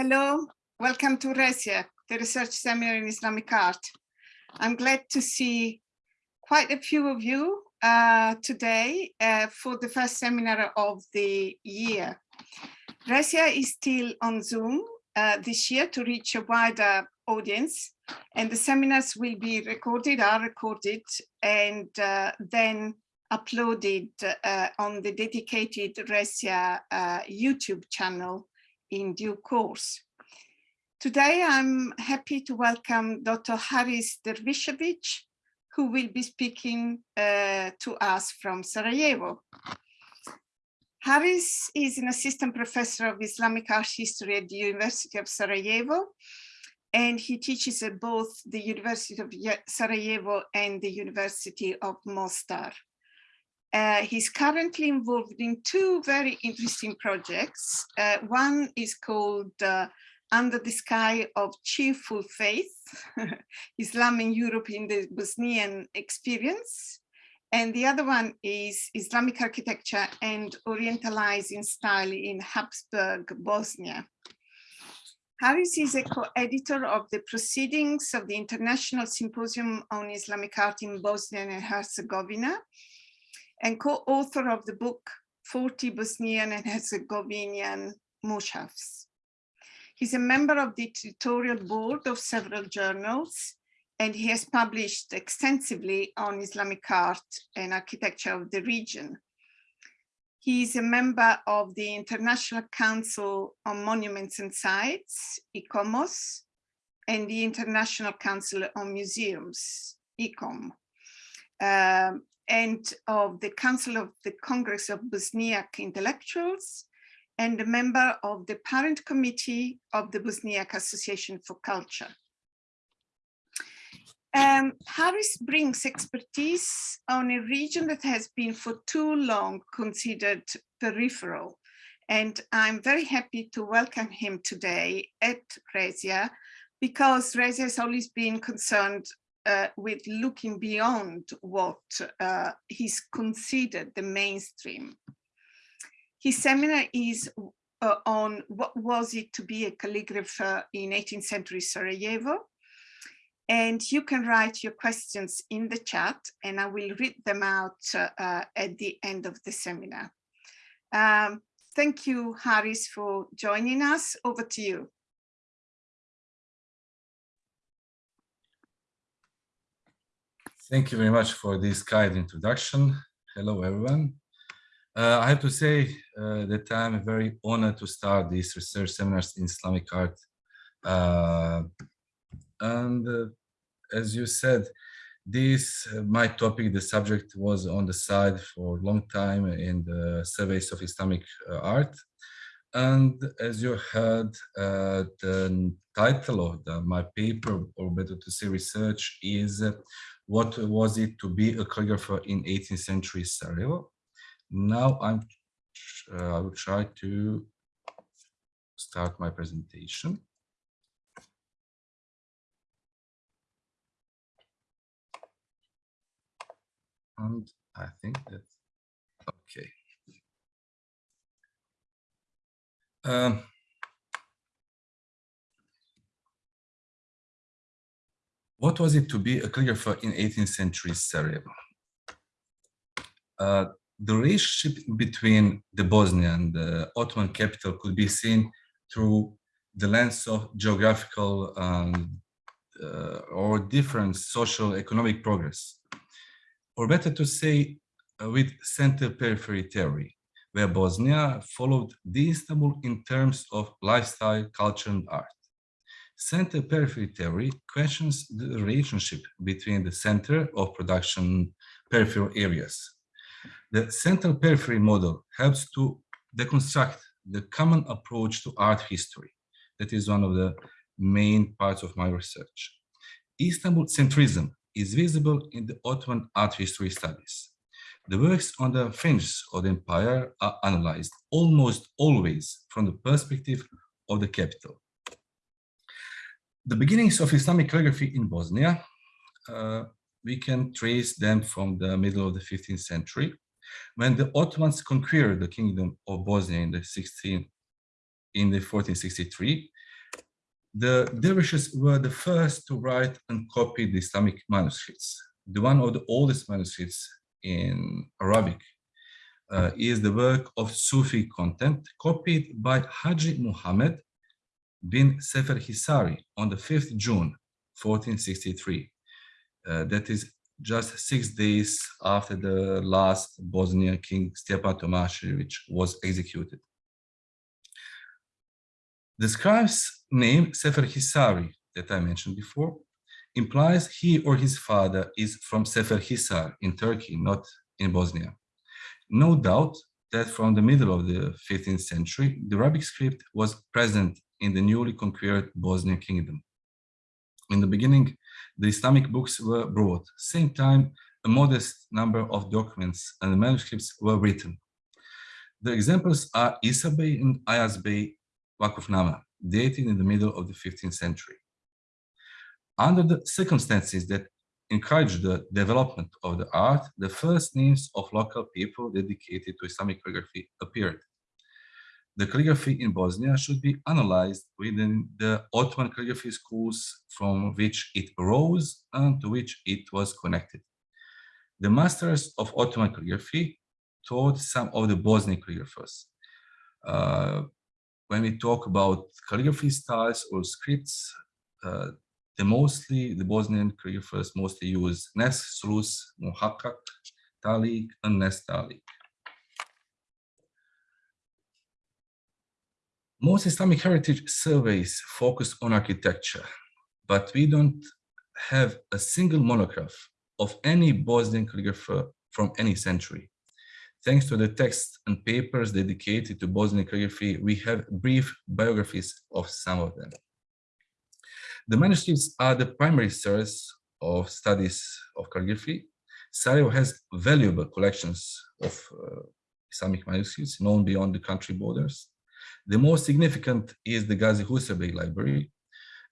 Hello, welcome to RESIA, the Research Seminar in Islamic Art. I'm glad to see quite a few of you uh, today uh, for the first seminar of the year. RESIA is still on Zoom uh, this year to reach a wider audience and the seminars will be recorded, are recorded and uh, then uploaded uh, on the dedicated RESIA uh, YouTube channel in due course. Today, I'm happy to welcome Dr. Haris Dervishevic, who will be speaking uh, to us from Sarajevo. Haris is an assistant professor of Islamic art history at the University of Sarajevo, and he teaches at both the University of Sarajevo and the University of Mostar. Uh, he's currently involved in two very interesting projects. Uh, one is called uh, Under the Sky of Cheerful Faith, Islam in Europe in the Bosnian Experience. And the other one is Islamic Architecture and Orientalizing Style in Habsburg, Bosnia. Haris is a co-editor of the Proceedings of the International Symposium on Islamic Art in Bosnia and Herzegovina, and co-author of the book 40 Bosnian and Herzegovinian Mushafs. He's a member of the editorial board of several journals, and he has published extensively on Islamic art and architecture of the region. He is a member of the International Council on Monuments and Sites, ICOMOS, and the International Council on Museums, ICOM. Um, and of the Council of the Congress of Bosniak Intellectuals and a member of the parent committee of the Bosniak Association for Culture. Um, Haris brings expertise on a region that has been for too long considered peripheral. And I'm very happy to welcome him today at RESIA because RESIA has always been concerned uh, with looking beyond what uh, is considered the mainstream. His seminar is uh, on what was it to be a calligrapher in 18th century Sarajevo. And you can write your questions in the chat and I will read them out uh, at the end of the seminar. Um, thank you, Haris, for joining us. Over to you. Thank you very much for this kind introduction. Hello, everyone. Uh, I have to say uh, that I'm very honored to start these research seminars in Islamic art. Uh, and uh, as you said, this, uh, my topic, the subject was on the side for a long time in the surveys of Islamic uh, art. And as you heard, the title of the, my paper, or better to say research, is what was it to be a calligrapher in 18th century Sarajevo. Now I'm, uh, I will try to start my presentation. And I think that, okay. Um, What was it to be a calligrapher in 18th century Sarajevo? Uh, the relationship between the Bosnia and the Ottoman capital could be seen through the lens of geographical um, uh, or different social economic progress. Or better to say, uh, with center periphery theory, where Bosnia followed the Istanbul in terms of lifestyle, culture, and art. Center periphery theory questions the relationship between the center of production peripheral areas. The central periphery model helps to deconstruct the common approach to art history. That is one of the main parts of my research. Istanbul centrism is visible in the Ottoman art history studies. The works on the fringes of the empire are analyzed almost always from the perspective of the capital the beginnings of Islamic calligraphy in Bosnia, uh, we can trace them from the middle of the 15th century, when the Ottomans conquered the kingdom of Bosnia in the 16, in the 1463, The dervishes were the first to write and copy the Islamic manuscripts. The one of the oldest manuscripts in Arabic uh, is the work of Sufi content copied by Haji Muhammad bin Sefer Hisari on the 5th June 1463. Uh, that is just six days after the last Bosnian king Stjepan Tomašević was executed. The scribe's name, Sefer Hisari, that I mentioned before, implies he or his father is from Sefer Hisar in Turkey, not in Bosnia. No doubt that from the middle of the 15th century, the Arabic script was present in the newly conquered Bosnian kingdom. In the beginning, the Islamic books were brought. Same time, a modest number of documents and manuscripts were written. The examples are Isa Bey and Ayaz Bey Wakufnama, dated in the middle of the 15th century. Under the circumstances that encouraged the development of the art, the first names of local people dedicated to Islamic calligraphy appeared. The calligraphy in Bosnia should be analyzed within the Ottoman calligraphy schools from which it arose and to which it was connected. The masters of Ottoman calligraphy taught some of the Bosnian calligraphers. Uh, when we talk about calligraphy styles or scripts, uh, the mostly the Bosnian calligraphers mostly use Nes, Slus, Muhakkak, Talik, and Nestalik. Most Islamic heritage surveys focus on architecture, but we don't have a single monograph of any Bosnian calligrapher from any century. Thanks to the texts and papers dedicated to Bosnian calligraphy, we have brief biographies of some of them. The manuscripts are the primary source of studies of calligraphy. Sarajevo has valuable collections of uh, Islamic manuscripts known beyond the country borders. The most significant is the Gazi Husrev Library,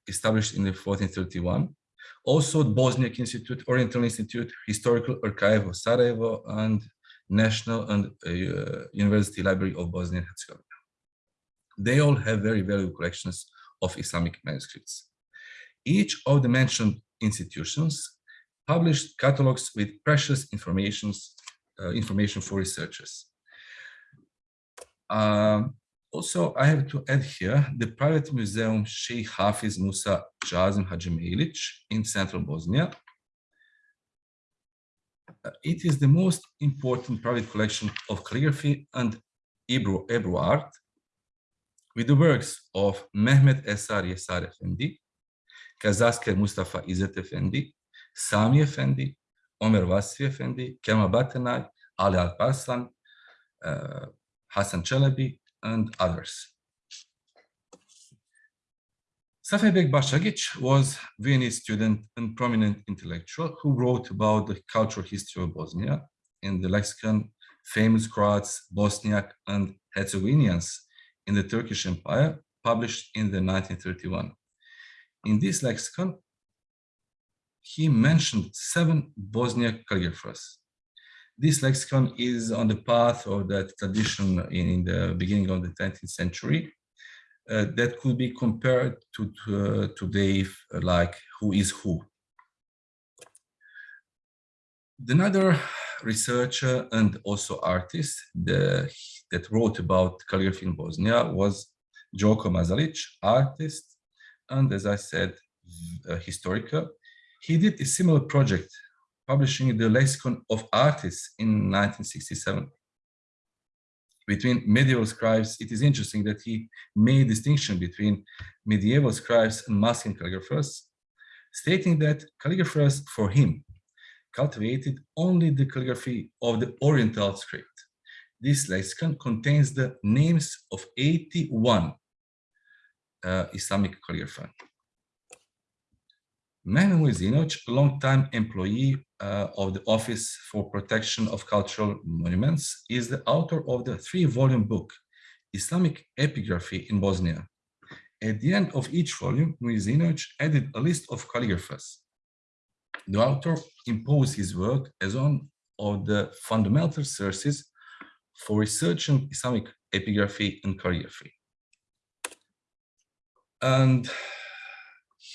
established in the 1431. Also, the Bosniak Institute, Oriental Institute, Historical Archive of Sarajevo, and National and uh, University Library of Bosnia and Herzegovina. They all have very valuable collections of Islamic manuscripts. Each of the mentioned institutions published catalogs with precious informations, uh, information for researchers. Um, also, I have to add here the private museum Sheikh Hafiz Musa Jazim Hadžimejlić in central Bosnia. Uh, it is the most important private collection of calligraphy and ebru, ebru art with the works of Mehmet Esar Yesar Efendi, Kazasker Mustafa İzzet Efendi, Sami Efendi, Omer Vasfi Efendi, Kemal Batanay, Ali Alparslan, uh, Hassan Çelebi, and others. Safvet-beg Bašagić was Viennese student and prominent intellectual who wrote about the cultural history of Bosnia in the lexicon Famous Croats, Bosniak, and Herzegovinians in the Turkish Empire, published in the 1931. In this lexicon, he mentioned seven Bosniak calligraphers. This lexicon is on the path of that tradition in the beginning of the 20th century, uh, that could be compared to, to uh, today, like who is who. Another researcher and also artist the, that wrote about calligraphy in Bosnia was Đoko Mazalić, artist, and as I said, a. He did a similar project, publishing the Lexicon of Artists in 1967 between medieval scribes, it is interesting that he made distinction between medieval scribes and masculine calligraphers, stating that calligraphers for him cultivated only the calligraphy of the Oriental script. This lexicon contains the names of 81 uh, Islamic calligraphers. Mujezinović, a long-time employee uh, of the Office for Protection of Cultural Monuments, is the author of the three-volume book, Islamic Epigraphy in Bosnia. At the end of each volume, Mujezinović added a list of calligraphers. The author imposed his work as one of the fundamental sources for researching Islamic epigraphy and calligraphy. And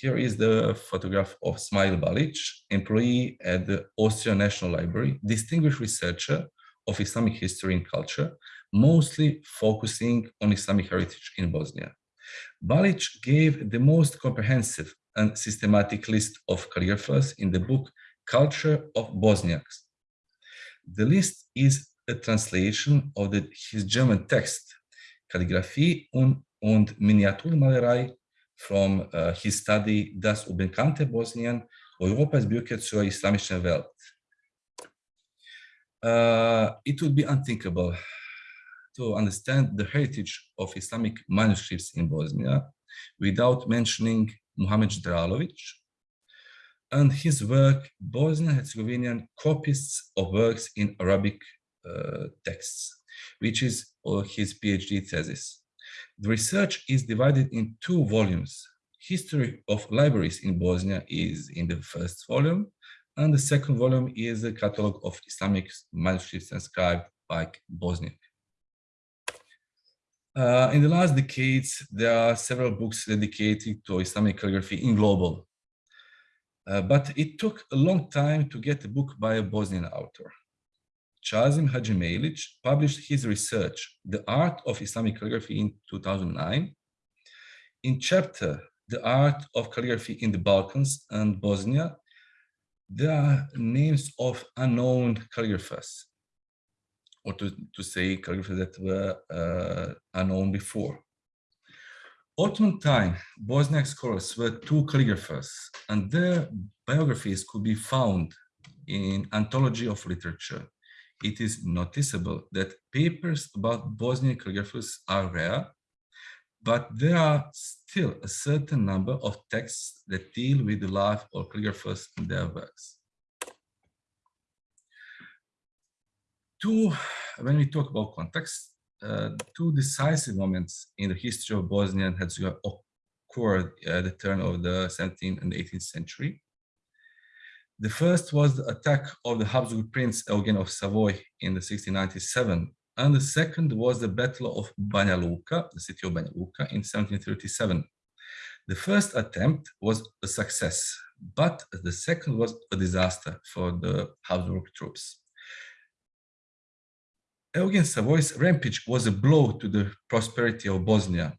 here is the photograph of Smail Balić, employee at the Austrian National Library, distinguished researcher of Islamic history and culture, mostly focusing on Islamic heritage in Bosnia. Balić gave the most comprehensive and systematic list of calligraphers in the book Culture of Bosniaks. The list is a translation of the, his German text, Kalligraphie und, und Miniaturmalerei from uh, his study Das Unbekannte Bosnien, Europas Brücke zur islamischen Welt. Uh, it would be unthinkable to understand the heritage of Islamic manuscripts in Bosnia without mentioning Muhammad Ždralović and his work, Bosnian-Herzegovinian copies of works in Arabic uh, texts, which is uh, his PhD thesis. The research is divided in two volumes. History of libraries in Bosnia is in the first volume, and the second volume is a catalog of Islamic manuscripts inscribed by Bosniak. Uh, in the last decades, there are several books dedicated to Islamic calligraphy in global. Uh, but it took a long time to get a book by a Bosnian author. Chazim Hadžimejlić published his research, The Art of Islamic Calligraphy in 2009. In chapter, The Art of Calligraphy in the Balkans and Bosnia, there are names of unknown calligraphers or to, to say calligraphers that were uh, unknown before. Ottoman time, Bosniak scholars were two calligraphers, and their biographies could be found in Anthology of Literature. It is noticeable that papers about Bosnian calligraphers are rare, but there are still a certain number of texts that deal with the life of calligraphers in their works. two, when we talk about context, uh, two decisive moments in the history of Bosnia and Herzegovina occurred at the turn of the 17th and 18th century. The first was the attack of the Habsburg Prince Eugen of Savoy in the 1697, and the second was the Battle of Banja Luka, the city of Banja Luka, in 1737. The first attempt was a success, but the second was a disaster for the Habsburg troops. Eugen Savoy's rampage was a blow to the prosperity of Bosnia.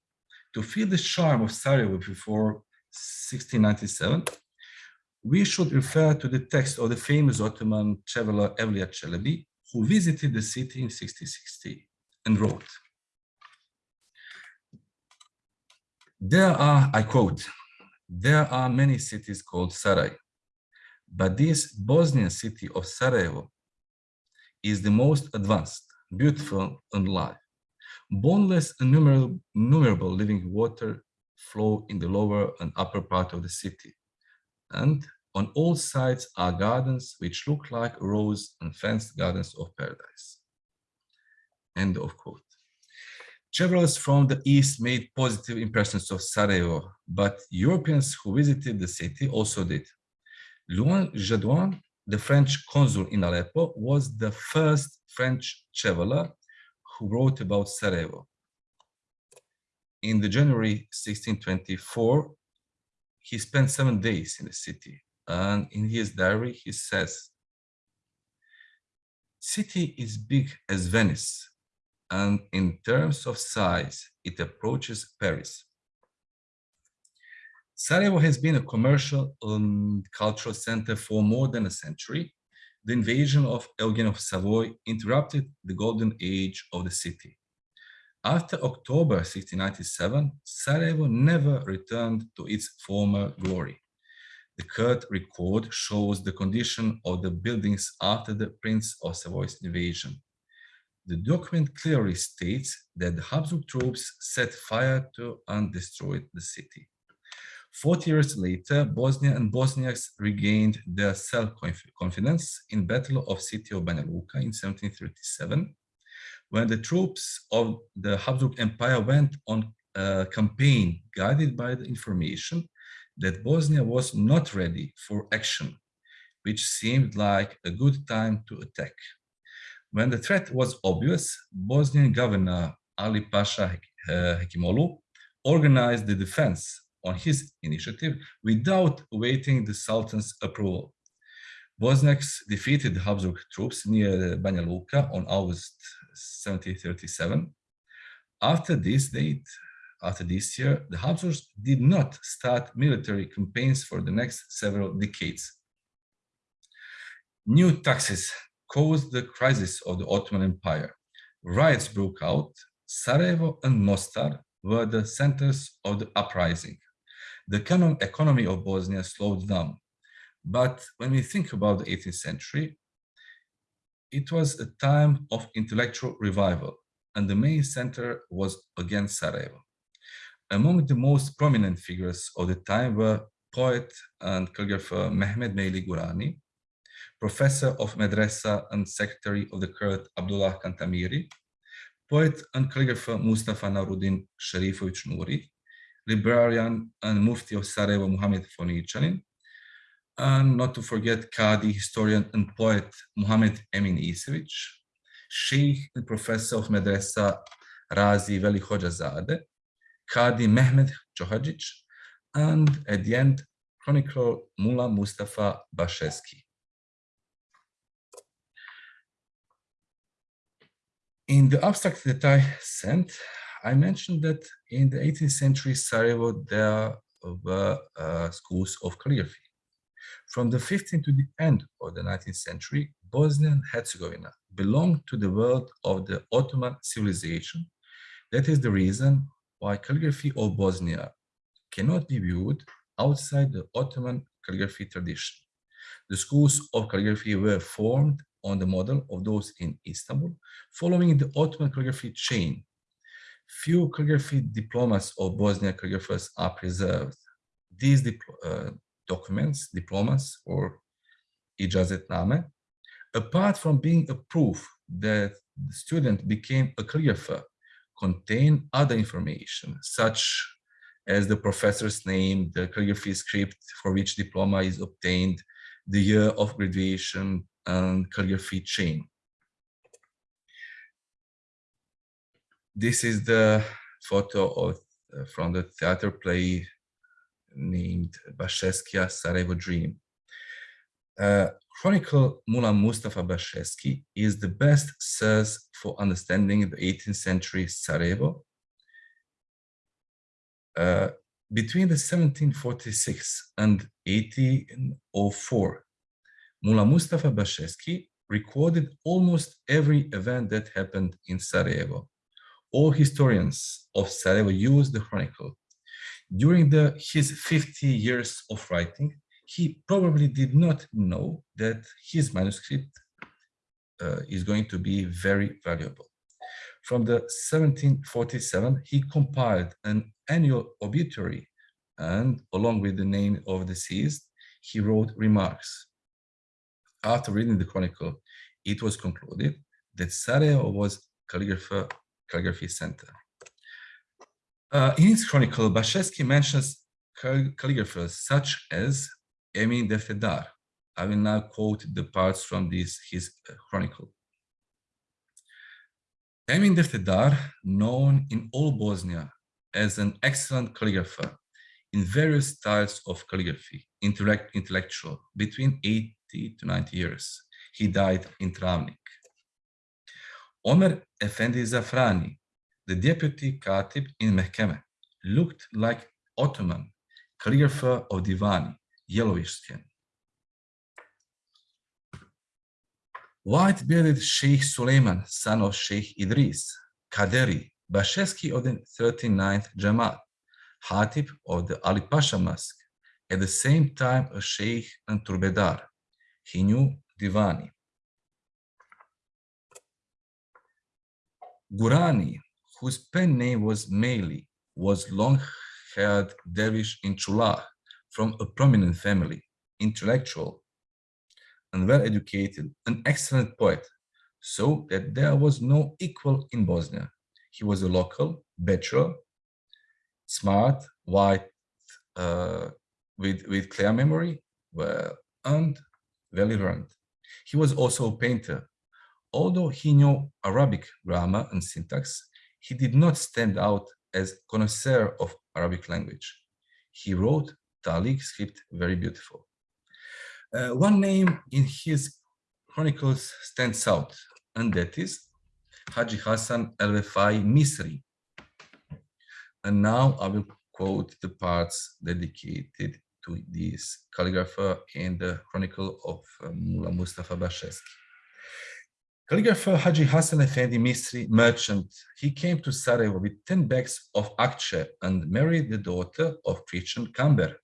To feel the charm of Sarajevo before 1697, we should refer to the text of the famous Ottoman traveler Evliya Çelebi, who visited the city in 1660 and wrote, There are, I quote, there are many cities called Sarai, but this Bosnian city of Sarajevo is the most advanced beautiful and live. Boundless and numerable, numerable living water flow in the lower and upper part of the city. And on all sides are gardens which look like rose and fenced gardens of paradise. End of quote. Travelers from the east made positive impressions of Sarajevo, but Europeans who visited the city also did. Louis Gédoyn the French consul in Aleppo, was the first French traveler who wrote about Sarajevo. In the January 1624, he spent seven days in the city, and in his diary he says, city is big as Venice, and in terms of size, it approaches Paris. Sarajevo has been a commercial and cultural center for more than a century. The invasion of Eugen of Savoy interrupted the golden age of the city. After October 1697, Sarajevo never returned to its former glory. The Kurt record shows the condition of the buildings after the Prince of Savoy's invasion. The document clearly states that the Habsburg troops set fire to and destroyed the city. 40 years later, Bosnia and Bosniaks regained their self-confidence in Battle of City of Banja Luka in 1737, when the troops of the Habsburg Empire went on a campaign guided by the information that Bosnia was not ready for action, which seemed like a good time to attack. When the threat was obvious, Bosnian governor Ali Pasha uh, Hekimoğlu organized the defense on his initiative without awaiting the Sultan's approval. Bosniaks defeated Habsburg troops near Banja Luka on August 1737. After this date, after this year, the Habsburgs did not start military campaigns for the next several decades. New taxes caused the crisis of the Ottoman Empire. Riots broke out. Sarajevo and Mostar were the centers of the uprising. The economy of Bosnia slowed down. But when we think about the 18th century, it was a time of intellectual revival, and the main center was again Sarajevo. Among the most prominent figures of the time were poet and calligrapher Mehmed Mejli Gurani, professor of Medresa and secretary of the curate Abdullah Kantamiri, poet and calligrapher Mustafa Nauruddin Sharifovic Nuri, librarian and mufti of Sarajevo Muhammad Fonichanin, and not to forget Qadi, historian and poet Muhammad Emin Isevic, sheikh and professor of Medresa Razi Veli Hoxhazade, Qadi Mehmed Johajic, and at the end, chronicler Mullah Mustafa Basheski. In the abstract that I sent, I mentioned that in the 18th century Sarajevo, there were uh, schools of calligraphy. From the 15th to the end of the 19th century, Bosnia and Herzegovina belonged to the world of the Ottoman civilization. That is the reason why calligraphy of Bosnia cannot be viewed outside the Ottoman calligraphy tradition. The schools of calligraphy were formed on the model of those in Istanbul, following the Ottoman calligraphy chain. Few calligraphy diplomas of Bosnia calligraphers are preserved. These uh, documents, diplomas, or ijazetname, apart from being a proof that the student became a calligrapher, contain other information, such as the professor's name, the calligraphy script for which diploma is obtained, the year of graduation, and calligraphy chain. This is the photo of, uh, from the theater play named Basheskia Sarajevo Dream. Uh, Chronicle Mullah Mustafa Basheski is the best source for understanding the 18th century Sarajevo. Uh, between the 1746 and 1804, Mullah Mustafa Basheski recorded almost every event that happened in Sarajevo. All historians of Sarajevo use the chronicle. During the, his 50 years of writing, he probably did not know that his manuscript uh, is going to be very valuable. From the 1747, he compiled an annual obituary and along with the name of the deceased, he wrote remarks after reading the chronicle, it was concluded that Sarajevo was calligrapher, calligraphy center. Uh, in his chronicle, Basheski mentions calligraphers such as Emin Defterdar. I will now quote the parts from this his uh, chronicle. Emin Defterdar, known in all Bosnia as an excellent calligrapher in various styles of calligraphy, intellect, intellectual, between 80 to 90 years. He died in Travnik. Omer Effendi Zafrani, the deputy Katib in Mehkeme, looked like Ottoman, calligrapher of Divani, yellowish skin. White-bearded Sheikh Suleiman, son of Sheikh Idris, Kaderi, Basheski of the 39th Jamaat, Hatib of the Ali Pasha Mosque, at the same time a Sheikh and Turbedar, he knew Divani. Gurani, whose pen name was Mejli, was long-haired dervish in Chula from a prominent family, intellectual and well-educated, an excellent poet, so that there was no equal in Bosnia. He was a local, bachelor, smart, white, uh, with, with clear memory, well, and very learned. He was also a painter. Although he knew Arabic grammar and syntax, he did not stand out as connoisseur of Arabic language. He wrote Talik script very beautiful. Uh, one name in his chronicles stands out, and that is Haji Hassan El-Wefai Misri. And now I will quote the parts dedicated to this calligrapher in the chronicle of uh, Mullah Mustafa Basheski. Calligrapher Haji Hassan Effendi Misri, merchant, he came to Sarajevo with 10 bags of akçe and married the daughter of Christian Kamber.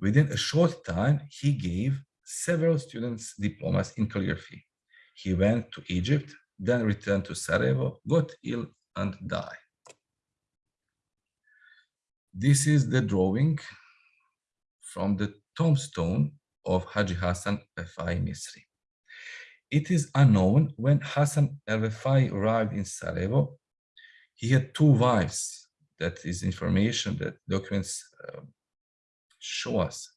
Within a short time, he gave several students diplomas in calligraphy. He went to Egypt, then returned to Sarajevo, got ill and died. This is the drawing from the tombstone of Haji Hassan Efai Misri. It is unknown when Hassan el-Wefai arrived in Sarajevo. He had two wives. That is information that documents uh, show us.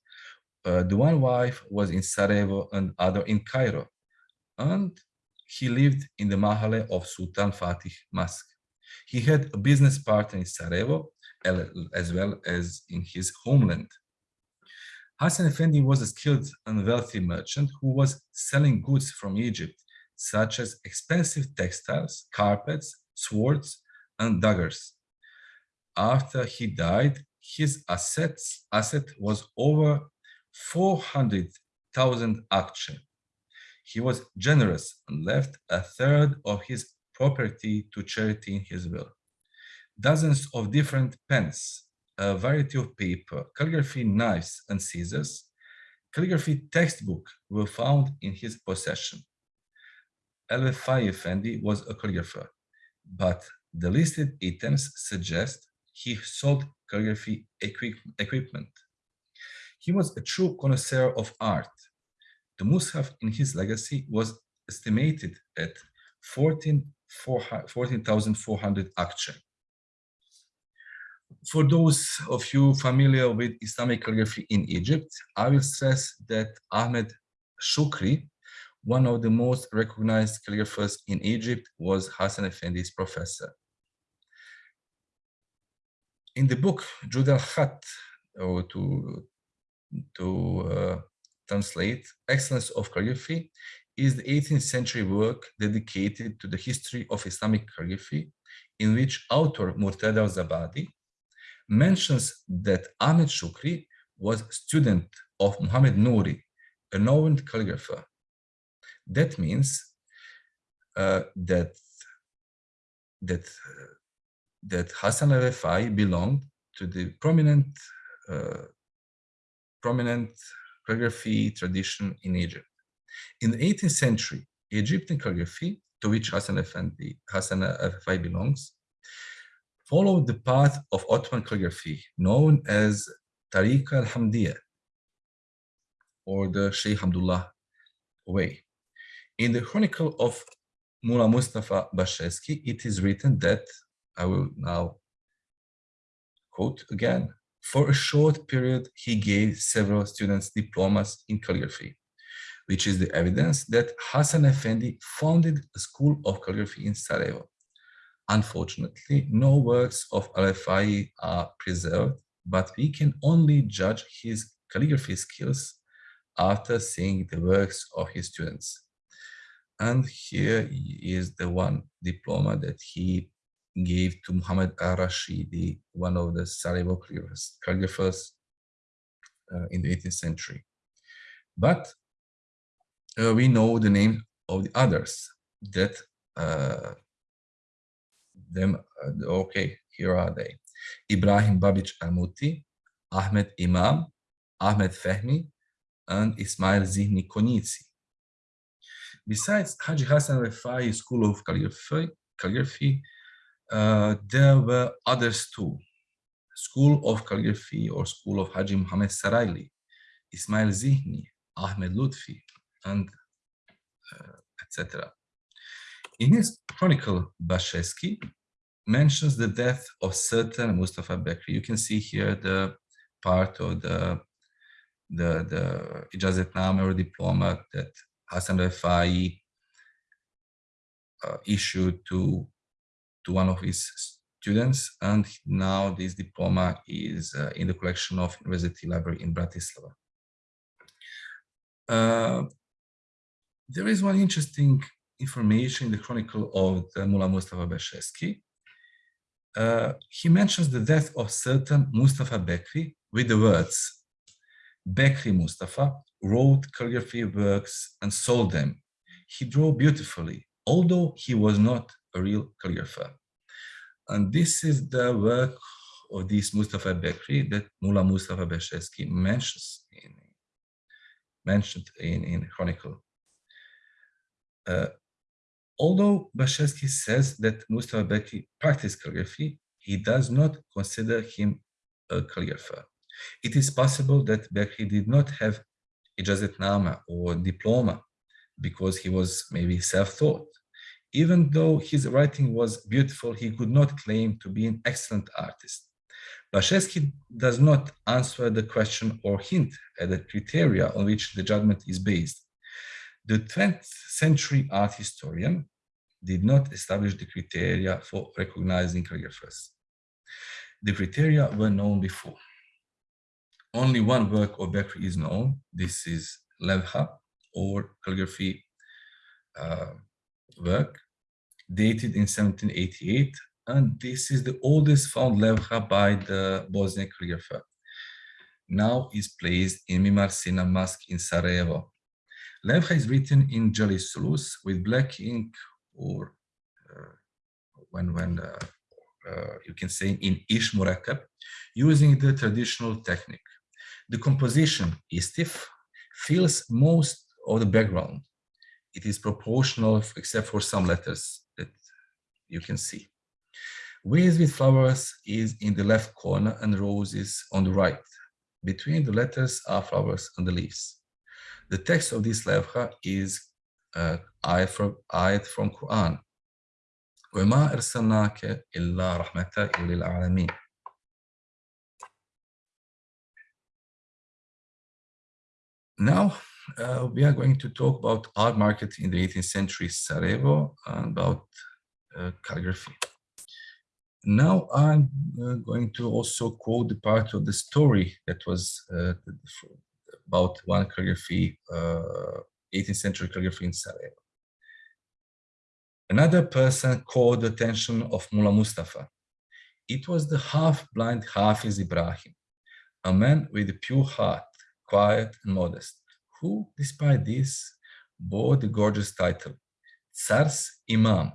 Uh, the one wife was in Sarajevo and other in Cairo. And he lived in the Mahale of Sultan Fatih Mosque. He had a business partner in Sarajevo as well as in his homeland. Hassan Effendi was a skilled and wealthy merchant who was selling goods from Egypt, such as expensive textiles, carpets, swords, and daggers. After he died, his assets asset was over 400,000 akçe. He was generous and left a third of his property to charity in his will. Dozens of different pens, a variety of paper, calligraphy knives and scissors, calligraphy textbook were found in his possession. El-Wefai Effendi was a calligrapher, but the listed items suggest he sold calligraphy equip equipment. He was a true connoisseur of art. The Mus'haf in his legacy was estimated at 14,400 14, akçe for those of you familiar with Islamic calligraphy in Egypt, I will stress that Ahmed Shukri, one of the most recognized calligraphers in Egypt, was Hassan Effendi's professor. In the book Jud al-Khat, or to, to uh, translate, Excellence of Calligraphy, is the 18th century work dedicated to the history of Islamic calligraphy, in which author Murtada al-Zabidi mentions that Ahmed Shukri was student of Muhammad Nouri, a known calligrapher. That means uh, that that that Hassan al-Wefai belonged to the prominent uh, prominent calligraphy tradition in Egypt. In the 18th century, Egyptian calligraphy, to which Hassan al-Wefai Hassan al belongs, followed the path of Ottoman calligraphy known as Tariq al-Hamdiyya or the Sheikh Hamdullah way. In the chronicle of Mullah Mustafa Basheski, it is written that, I will now quote again, for a short period, he gave several students diplomas in calligraphy, which is the evidence that Hassan Effendi founded a school of calligraphy in Sarajevo. Unfortunately, no works of Al-Wefai are preserved, but we can only judge his calligraphy skills after seeing the works of his students. And here is the one diploma that he gave to Muhammad al-Rashidi, one of the Sarajevo calligraphers uh, in the 18th century. But uh, we know the name of the others that uh, them, uh, okay, here are they. Ibrahim Babich Almuti, Ahmed Imam, Ahmed Fehmi, and Ismail Zihni Konitsi. Besides Haji Hassan Refai School of Calligraphy, calligraphy uh, there were others too. School of Calligraphy or School of Haji Muhammad Saraili, Ismail Zihni, Ahmed Lutfi, and uh, etc. In his chronicle, Basheski mentions the death of certain Mustafa Bekri. You can see here the part of the the the ijazatname or diploma that Hassan Refai uh, issued to to one of his students, and now this diploma is uh, in the collection of University Library in Bratislava. Uh, there is one interesting information in the chronicle of the Mullah Mustafa Basheski. Uh, he mentions the death of certain Mustafa Bekri with the words, Bekri Mustafa wrote calligraphy works and sold them. He drew beautifully, although he was not a real calligrapher. And this is the work of this Mustafa Bekri that Mullah Mustafa Basheski mentions in, mentioned in, in Chronicle. Uh, although Basheski says that Mustafa Bekri practiced calligraphy, he does not consider him a calligrapher. It is possible that Bekri did not have ijazatnama or diploma because he was maybe self-taught. Even though his writing was beautiful, he could not claim to be an excellent artist. Basheski does not answer the question or hint at the criteria on which the judgment is based. The 20th century art historian did not establish the criteria for recognizing calligraphers. The criteria were known before. Only one work of Bekri is known. This is Levha or calligraphy uh, work dated in 1788 and this is the oldest found levha by the Bosnian calligrapher. Now is placed in Mimar Sinan Mosque in Sarajevo. Levha is written in celi sulus with black ink or uh, when when uh, uh, you can say in ish murakkab using the traditional technique. The composition is stiff, fills most of the background. It is proportional except for some letters that you can see. Ways with flowers is in the left corner and roses on the right. Between the letters are flowers and the leaves. The text of this levha is uh, ayat from, ayat from Quran. وَمَا أَرْسَلْنَاكَ إِلَّا رَحْمَةً لِلْعَالَمِينَ Now, uh, we are going to talk about art market in the 18th century Sarajevo and about uh, calligraphy. Now I'm uh, going to also quote the part of the story that was uh, about one calligraphy, 18th uh, century calligraphy in Sarajevo. Another person called the attention of Mullah Mustafa. It was the half-blind Hafiz Ibrahim, a man with a pure heart, quiet and modest, who, despite this, bore the gorgeous title, Tsar's Imam,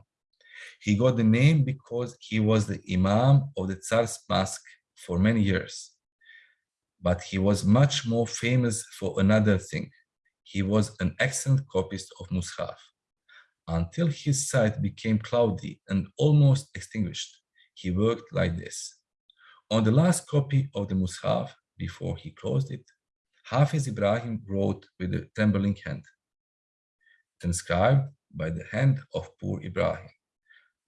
he got the name because he was the Imam of the Tsar's Mosque for many years. But he was much more famous for another thing. He was an excellent copyist of Mus'haf. Until his sight became cloudy and almost extinguished, he worked like this. On the last copy of the Mus'haf, before he closed it, Hafiz Ibrahim wrote with a trembling hand, transcribed by the hand of poor Ibrahim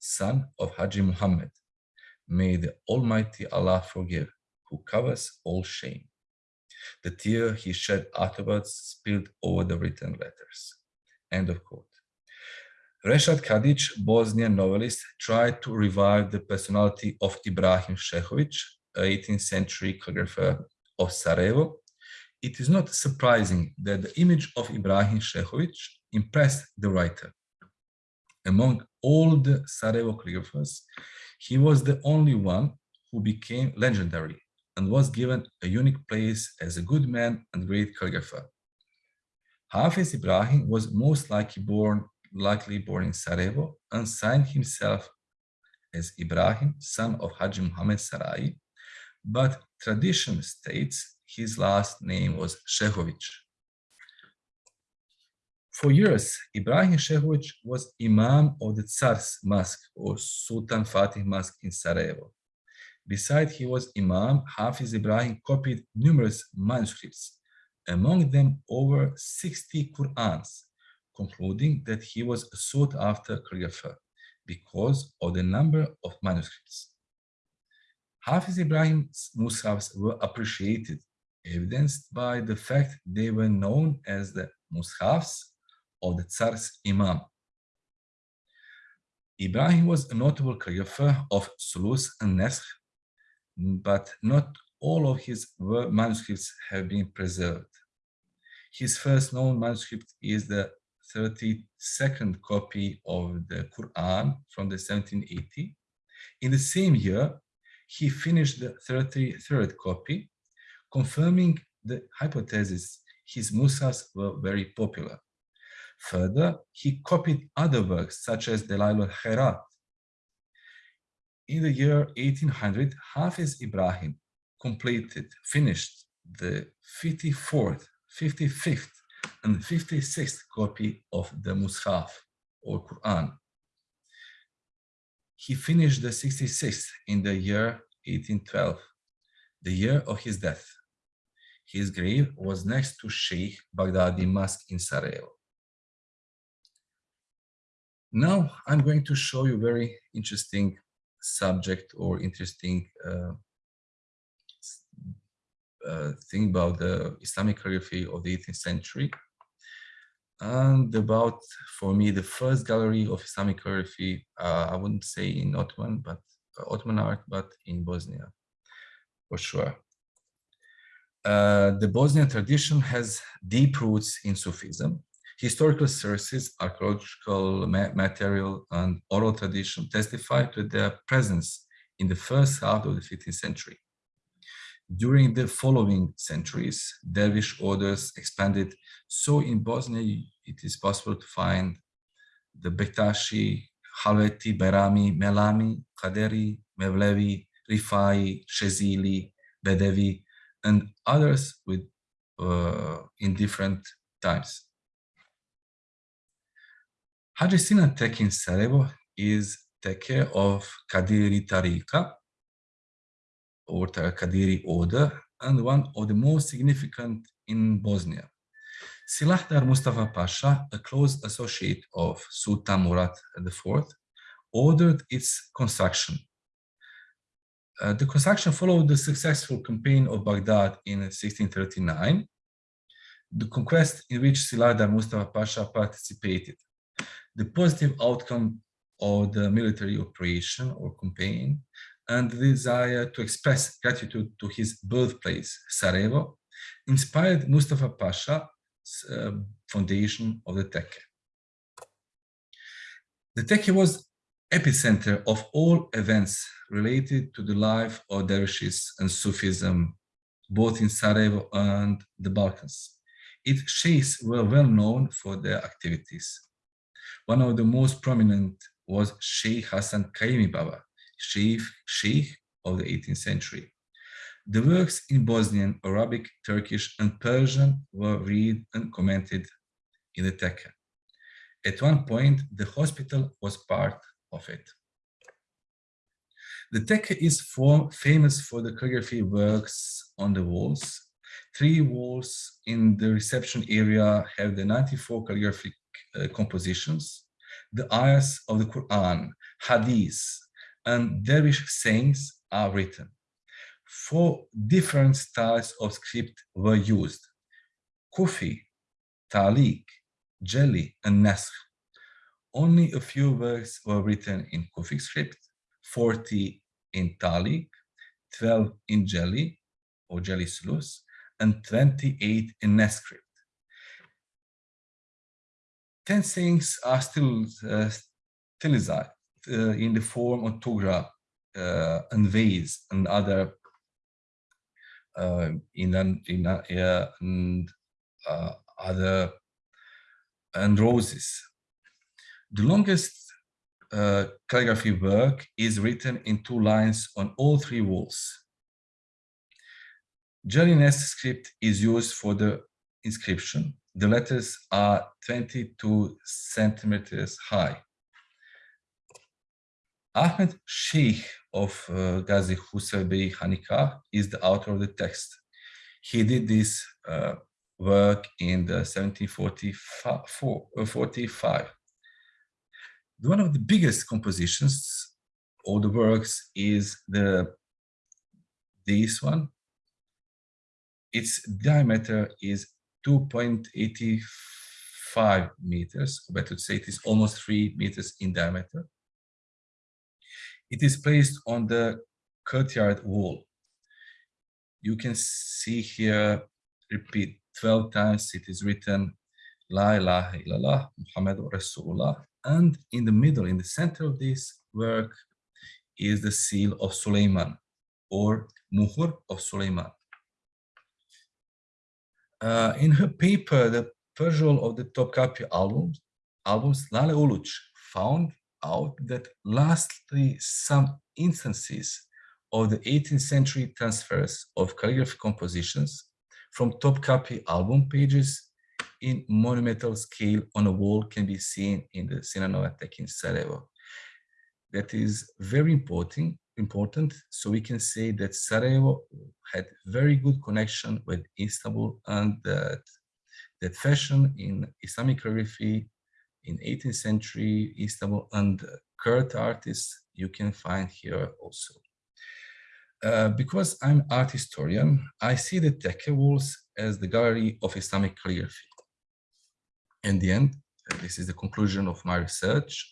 son of Haji Muhammad. May the Almighty Allah forgive, who covers all shame. The tear he shed afterwards spilled over the written letters. End of quote. Reshad Kadic, Bosnian novelist, tried to revive the personality of Ibrahim Šehović, 18th century calligrapher of Sarajevo. It is not surprising that the image of Ibrahim Šehović impressed the writer among all the Sarajevo calligraphers, he was the only one who became legendary and was given a unique place as a good man and great calligrapher. Hafiz Ibrahim was most likely born, likely born in Sarajevo and signed himself as Ibrahim, son of Haji Muhammad Sarai, but tradition states his last name was Šehović. For years, Ibrahim Šehović was Imam of the Tsar's Mosque or Sultan Fatih Mosque in Sarajevo. Besides he was Imam, Hafiz Ibrahim copied numerous manuscripts, among them over 60 Qur'ans, concluding that he was a sought-after calligrapher because of the number of manuscripts. Hafiz Ibrahim's mushafs were appreciated, evidenced by the fact they were known as the mushafs of the Tsar's Imam. Ibrahim was a notable calligrapher of sulus and nasr, but not all of his manuscripts have been preserved. His first known manuscript is the 32nd copy of the Quran from the 1780. In the same year, he finished the 33rd copy, confirming the hypothesis his musas were very popular. Further, he copied other works such as Dalail al-Khairat. In the year 1800, Hafiz Ibrahim completed, finished the 54th, 55th, and 56th copy of the Mus'haf or Quran. He finished the 66th in the year 1812, the year of his death. His grave was next to Sheikh Baghdadi Mosque in Sarajevo. Now I'm going to show you very interesting subject or interesting uh, uh, thing about the Islamic calligraphy of the 18th century and about, for me, the first gallery of Islamic calligraphy, uh, I wouldn't say in Ottoman, but Ottoman art, but in Bosnia, for sure. Uh, the Bosnian tradition has deep roots in Sufism. Historical sources, archaeological ma material, and oral tradition testify to their presence in the first half of the 15th century. During the following centuries, dervish orders expanded, so in Bosnia it is possible to find the Bektashi, Halveti, Berami, Melami, Kaderi, Mevlevi, Rifai, Shezili, Bedevi, and others with uh, in different times. Haji Sinan Tekke in Sarajevo is Tekke of Kadiri Tariqa or Kadiri order and one of the most significant in Bosnia. Silahdar Mustafa Pasha, a close associate of Sultan Murat IV, ordered its construction uh, the construction followed the successful campaign of Baghdad in 1639, the conquest in which Silahdar Mustafa Pasha participated. The positive outcome of the military operation or campaign and the desire to express gratitude to his birthplace, Sarajevo, inspired Mustafa Pasha's uh, foundation of the Tekke. The Tekke was epicenter of all events related to the life of dervishes and Sufism, both in Sarajevo and the Balkans. Its sheikhs were well known for their activities. One of the most prominent was Sheikh Hassan Kaimi Baba, sheikh, sheikh of the 18th century. The works in Bosnian, Arabic, Turkish, and Persian were read and commented in the Tekke. At one point, the hospital was part of it. The Tekke is famous for the calligraphy works on the walls. Three walls in the reception area have the 94 calligraphic Uh, compositions, the ayahs of the Quran, hadith, and dervish sayings are written. Four different styles of script were used. Kufi, Talik, Jeli, and Nasr only a few works were written in Kufi script, 40 in Talik, 12 in Jeli or Jeli Sulus, and 28 in Nescript. 10 things are still uh, stylized uh, in the form of tugra uh, and vase and other uh, in, in uh, and uh, other and roses the longest uh, calligraphy work is written in two lines on all three walls. Jelinek script is used for the inscription. The letters are 22 centimeters high. Ahmed Sheikh of uh, Ghazi Husrev Hanika is the author of the text. He did this uh, work in the 1745 one of the biggest compositions of the works is the this one. Its diameter is 2.85 meters, or better to say it is almost three meters in diameter. It is placed on the courtyard wall. You can see here, repeat 12 times, it is written, La ilaha illallah, Muhammad Rasulullah. And in the middle, in the center of this work, is the seal of Suleiman or Muhur of Suleiman. Uh, in her paper, The Perusal of the Topkapi albums, albums Lale Uluç found out that lastly some instances of the 18th century transfers of calligraphy compositions from Topkapi album pages in monumental scale on a wall can be seen in the Sinan in Sarajevo. That is very important, important. So we can say that Sarajevo had very good connection with Istanbul and that, that fashion in Islamic calligraphy in 18th century Istanbul and Kurt artists you can find here also. Uh, because I'm art historian, I see the Tekke walls as the gallery of Islamic calligraphy. In the end, this is the conclusion of my research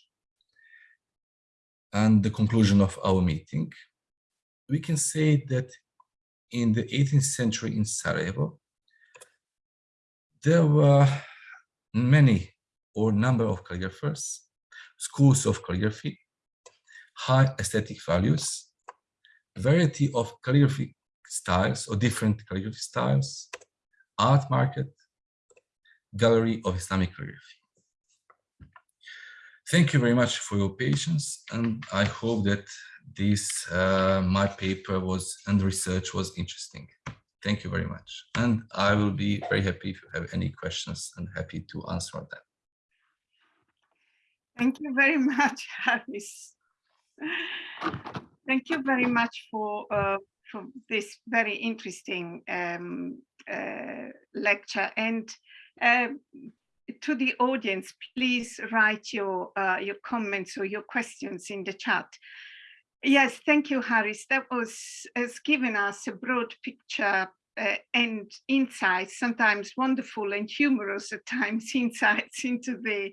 and the conclusion of our meeting. We can say that in the 18th century in Sarajevo, there were many or number of calligraphers, schools of calligraphy, high aesthetic values, variety of calligraphy styles or different calligraphy styles, art market, gallery of Islamic calligraphy. Thank you very much for your patience and I hope that this uh, my paper was and research was interesting. Thank you very much. And I will be very happy if you have any questions and happy to answer them. Thank you very much, Haris. Thank you very much for, uh, for this very interesting um, uh, lecture. And uh, to the audience, please write your, uh, your comments or your questions in the chat. Yes, thank you, Haris. That was has given us a broad picture uh, and insights, sometimes wonderful and humorous at times, insights into the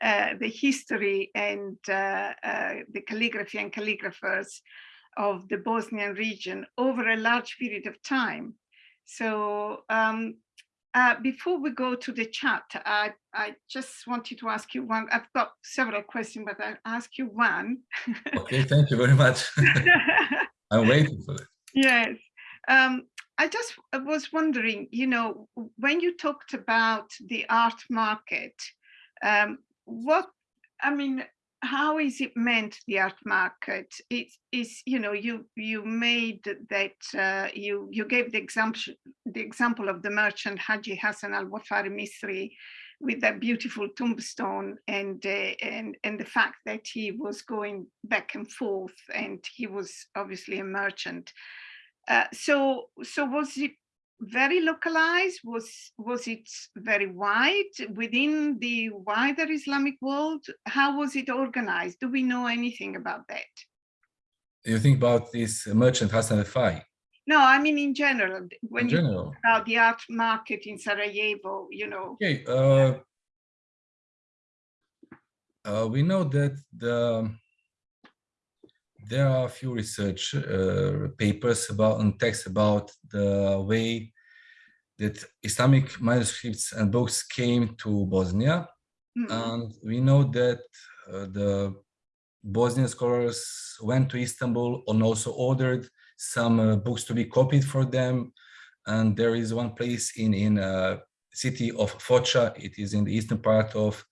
uh, the history and uh, uh, the calligraphy and calligraphers of the Bosnian region over a large period of time. So um, uh, before we go to the chat, I, I just wanted to ask you one, I've got several questions, but I'll ask you one. okay, thank you very much. I'm waiting for it. Yes. Um, I just was wondering, you know, when you talked about the art market, um, what I mean, how is it meant the art market? It is, you know, you you made that uh, you you gave the example the example of the merchant Haji Hassan al Wafari Misri with that beautiful tombstone and uh, and and the fact that he was going back and forth and he was obviously a merchant. Uh, so so was it very localized? Was, was it very wide within the wider Islamic world? How was it organized? Do we know anything about that? You think about this merchant Hassan al No, I mean in general, when in you general. talk about the art market in Sarajevo, you know. Okay, uh, uh, we know that the there are a few research uh, papers about and texts about the way that Islamic manuscripts and books came to Bosnia. Mm. And we know that uh, the Bosnian scholars went to Istanbul and also ordered some uh, books to be copied for them. And there is one place in, in uh, city of Foča, it is in the eastern part of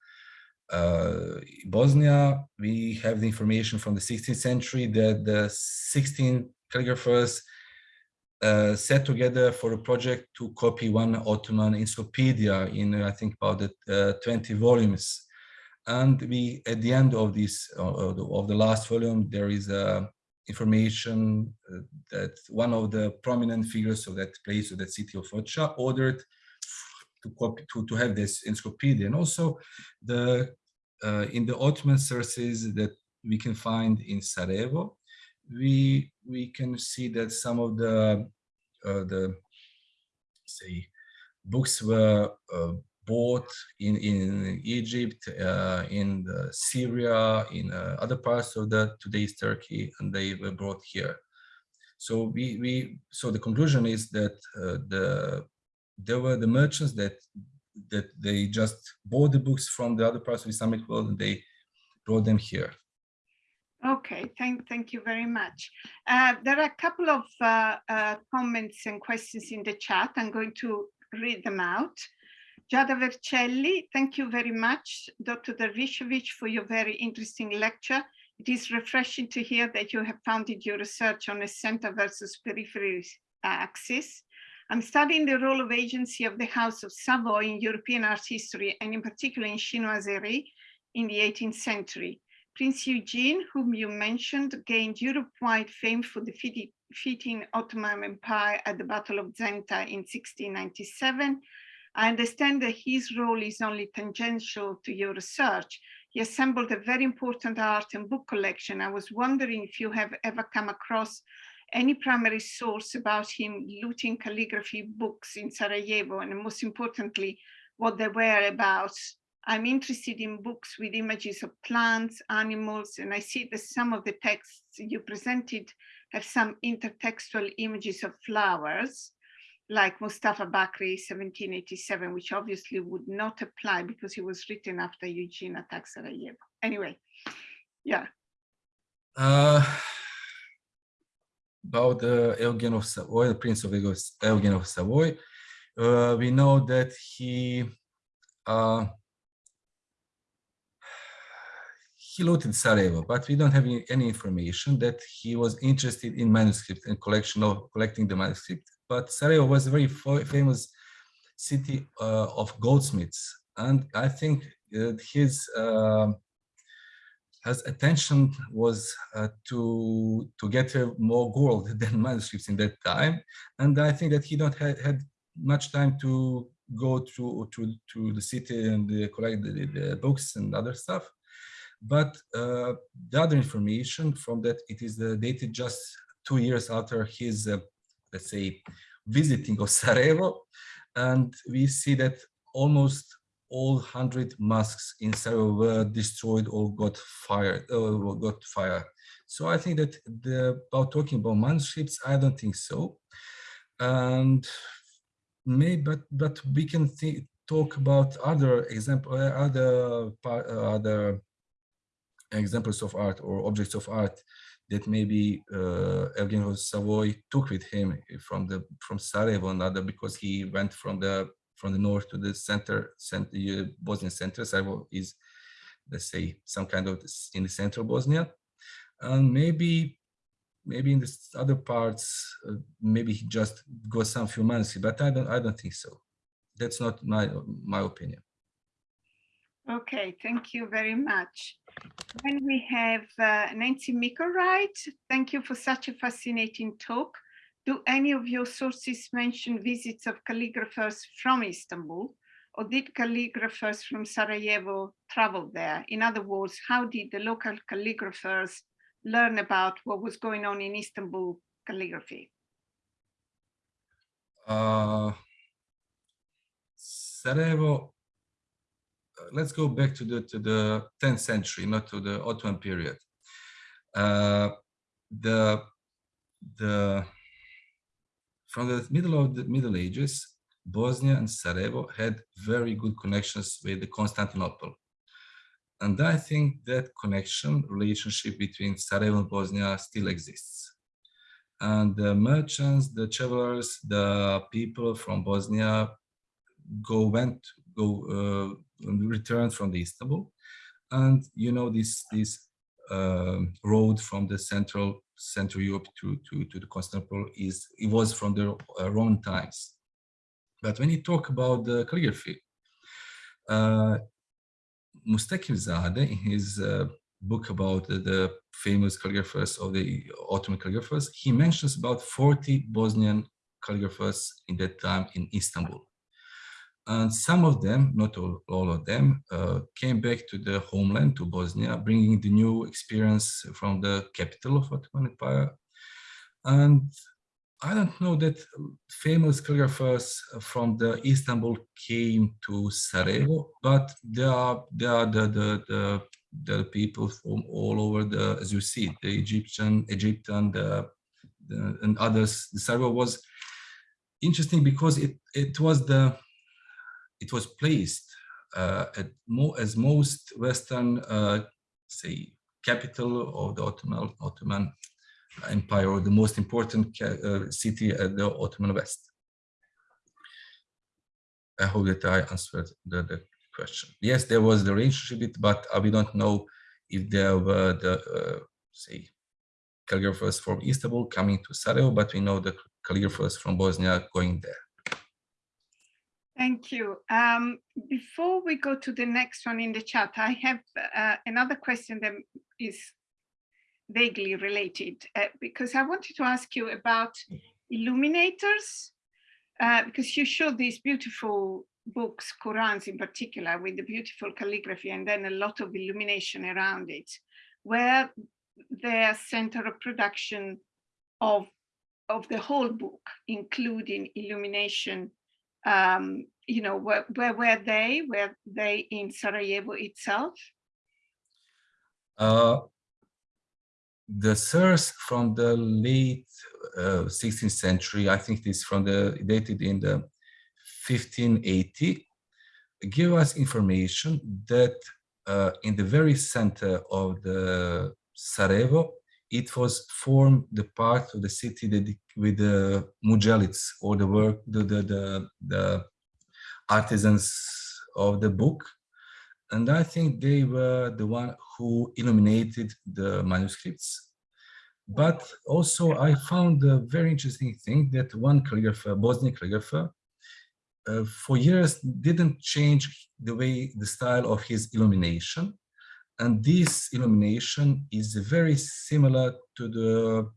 uh, Bosnia, we have the information from the 16th century that the 16 calligraphers uh, set together for a project to copy one Ottoman encyclopedia in, I think, about the, uh, 20 volumes. And we, at the end of this, of the last volume, there is uh, information uh, that one of the prominent figures of that place, of that city of Foča, ordered to copy, to, to have this encyclopedia. And also the, uh, in the Ottoman sources that we can find in Sarajevo, we we can see that some of the uh, the say books were uh, bought in, in Egypt, uh, in Syria, in uh, other parts of the today's Turkey, and they were brought here. So we, we so the conclusion is that uh, the there were the merchants that that they just bought the books from the other parts of Islamic world and they brought them here. Okay, thank, thank you very much. Uh, there are a couple of uh, uh, comments and questions in the chat. I'm going to read them out. Giada Vercelli, thank you very much, Dr. Dervishovic, for your very interesting lecture. It is refreshing to hear that you have founded your research on a center versus periphery axis. I'm studying the role of agency of the House of Savoy in European art history, and in particular in chinoiserie in the 18th century. Prince Eugene, whom you mentioned, gained Europe-wide fame for defeating Ottoman Empire at the Battle of Zenta in 1697. I understand that his role is only tangential to your research. He assembled a very important art and book collection. I was wondering if you have ever come across any primary source about him looting calligraphy books in Sarajevo, and most importantly, what they were about. I'm interested in books with images of plants, animals, and I see that some of the texts you presented have some intertextual images of flowers, like Mustafa Bakri, 1787, which obviously would not apply because it was written after Eugene attacked Sarajevo. Anyway, yeah. Uh, about the Eugen of Savoy, the Prince of Eugen of Savoy, uh, we know that he uh, he looted Sarajevo, but we don't have any, any, information that he was interested in manuscript and collection of collecting the manuscript. But Sarajevo was a very famous city uh, of goldsmiths, and I think that his uh, his attention was uh, to to get more gold than manuscripts in that time, and I think that he don't had, had much time to go to to to the city and collect the, the books and other stuff. But uh, the other information from that it is uh, dated just two years after his uh, let's say visiting of Sarajevo, and we see that almost all hundred mosques in Sarajevo were destroyed or got fired or got fired. So I think that the, about talking about manuscripts, I don't think so. And maybe, but but we can think, talk about other example, other other examples of art or objects of art that maybe uh, Eugen Savoy took with him from the from Sarajevo and other because he went from the from the north to the center, center Bosnian center. Sarajevo is, let's say, some kind of in the central Bosnia, and maybe maybe in the other parts, uh, maybe he just got some few months, but I don't I don't think so. That's not my my opinion. Okay, thank you very much. Then we have uh, Nancy Micklewright. Thank you for such a fascinating talk. Do any of your sources mention visits of calligraphers from Istanbul? Or did calligraphers from Sarajevo travel there? In other words, how did the local calligraphers learn about what was going on in Istanbul calligraphy? Uh, Sarajevo, uh, let's go back to the to the 10th century, not to the Ottoman period. Uh, the the from the middle of the Middle Ages, Bosnia and Sarajevo had very good connections with Constantinople. And I think that connection, relationship between Sarajevo and Bosnia still exists. And the merchants, the travelers, the people from Bosnia go, went, go, uh, returned from the Istanbul. And you know, this, this uh, road from the central Central Europe to, to, to the Constantinople is it was from the uh, Roman times. But when you talk about the calligraphy, uh, Mustakimzadeh, in his uh, book about the, the, famous calligraphers of the Ottoman calligraphers, he mentions about 40 Bosnian calligraphers in that time in Istanbul. And some of them, not all, all of them, uh, came back to the homeland, to Bosnia, bringing the new experience from the capital of Ottoman Empire. And I don't know that famous calligraphers from the Istanbul came to Sarajevo, but there are there are the the the, the people from all over the as you see the Egyptian Egyptian the, the and others. The Sarajevo was interesting because it it was the it was placed uh, at mo as most Western uh, say capital of the Ottoman Ottoman empire or the most important uh, city at the Ottoman West. I hope that I answered the, the question. Yes, there was the relationship, but we don't know if there were the, uh, say, calligraphers from Istanbul coming to Sarajevo, but we know the calligraphers from Bosnia going there. Thank you. Um, before we go to the next one in the chat, I have uh, another question that is vaguely related uh, because I wanted to ask you about illuminators uh, because you showed these beautiful books, Qurans in particular, with the beautiful calligraphy and then a lot of illumination around it, where their center of production of, of the whole book, including illumination, um, you know, where, where were they? Were they in Sarajevo itself? Uh, the source from the late uh, 16th century, I think this from the dated in the 1580, give us information that uh, in the very center of the Sarajevo, it was formed the part of the city that with the mujalids or the work, the, the, the, the artisans of the book. And I think they were the one who illuminated the manuscripts. But also I found a very interesting thing that one calligrapher, Bosnian calligrapher, uh, for years didn't change the way, the style of his illumination. And this illumination is very similar to the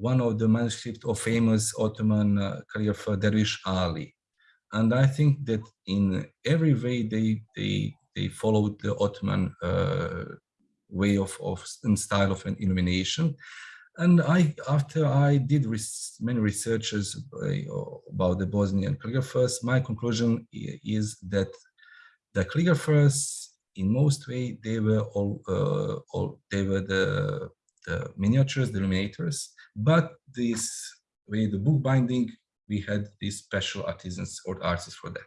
one of the manuscripts of famous Ottoman uh, calligrapher Dervish Ali. And I think that in every way they they they followed the Ottoman uh, way of, of and style of an illumination. And I, after I did res many researches about the Bosnian calligraphers, my conclusion is that the calligraphers, in most way, they were all, uh, all they were the, the miniatures, the illuminators, but this way, the book binding, we had these special artisans or artists for that.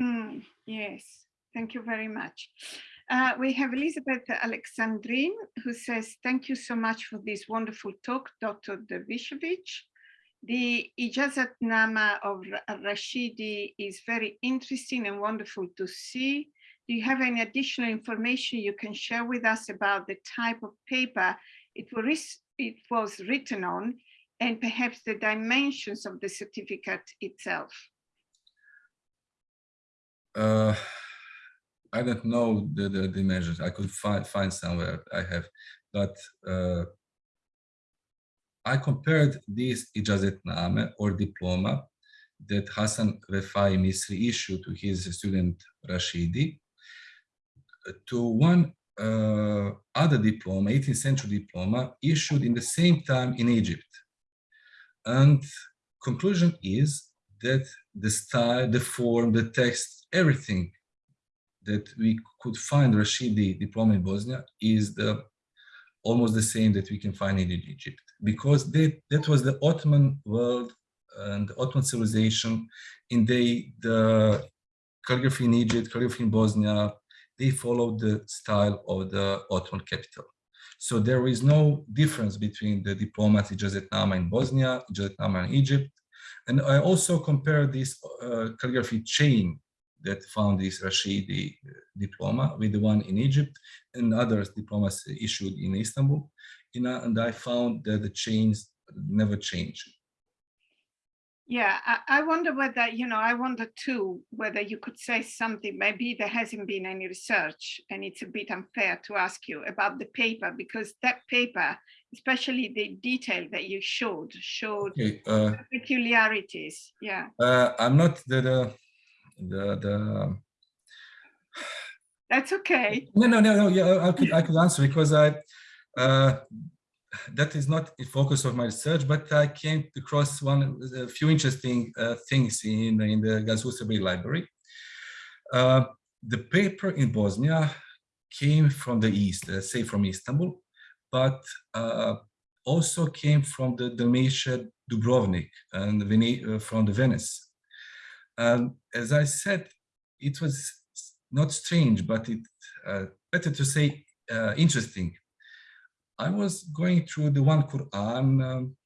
Mm, yes. Thank you very much. Uh, we have Elizabeth Alexandrine who says, thank you so much for this wonderful talk, Dr. Dervishovic. The Ijazatnama of Rashidi is very interesting and wonderful to see. Do you have any additional information you can share with us about the type of paper it was, it was written on and perhaps the dimensions of the certificate itself? Uh, I don't know the, the. I could find find somewhere I have, but uh, I compared this ijazatname or diploma that Hassan Vefai Misri issued to his student Rashidi to one uh, other diploma, 18th century diploma, issued in the same time in Egypt. And conclusion is that the style, the form, the text, everything that we could find Rashidi diploma in Bosnia is the almost the same that we can find in Egypt because they, that was the Ottoman world and Ottoman civilization in the, the calligraphy in Egypt, calligraphy in Bosnia, they followed the style of the Ottoman capital. So there is no difference between the diplomat Ijazetnama in Bosnia, Ijazetnama in Egypt. And I also compare this uh, calligraphy chain that found this Rashidi uh, diploma with the one in Egypt and other diplomas issued in Istanbul. and I found that the chains never change. Yeah, I, I, wonder whether, you know, I wonder too, whether you could say something, maybe there hasn't been any research and it's a bit unfair to ask you about the paper because that paper, especially the detail that you showed, showed okay, uh, peculiarities. Yeah. Uh, I'm not the, the the the that's okay no no no no yeah i could i could answer because i uh that is not the focus of my research, but I came across one a few interesting uh, things in in the Gazusabri library. Uh, the paper in Bosnia came from the east, let's say from Istanbul, but uh, also came from the Dalmatia Dubrovnik and uh, from the Venice. And as I said, it was not strange, but it uh, better to say uh, interesting. I was going through the one Quran. Um,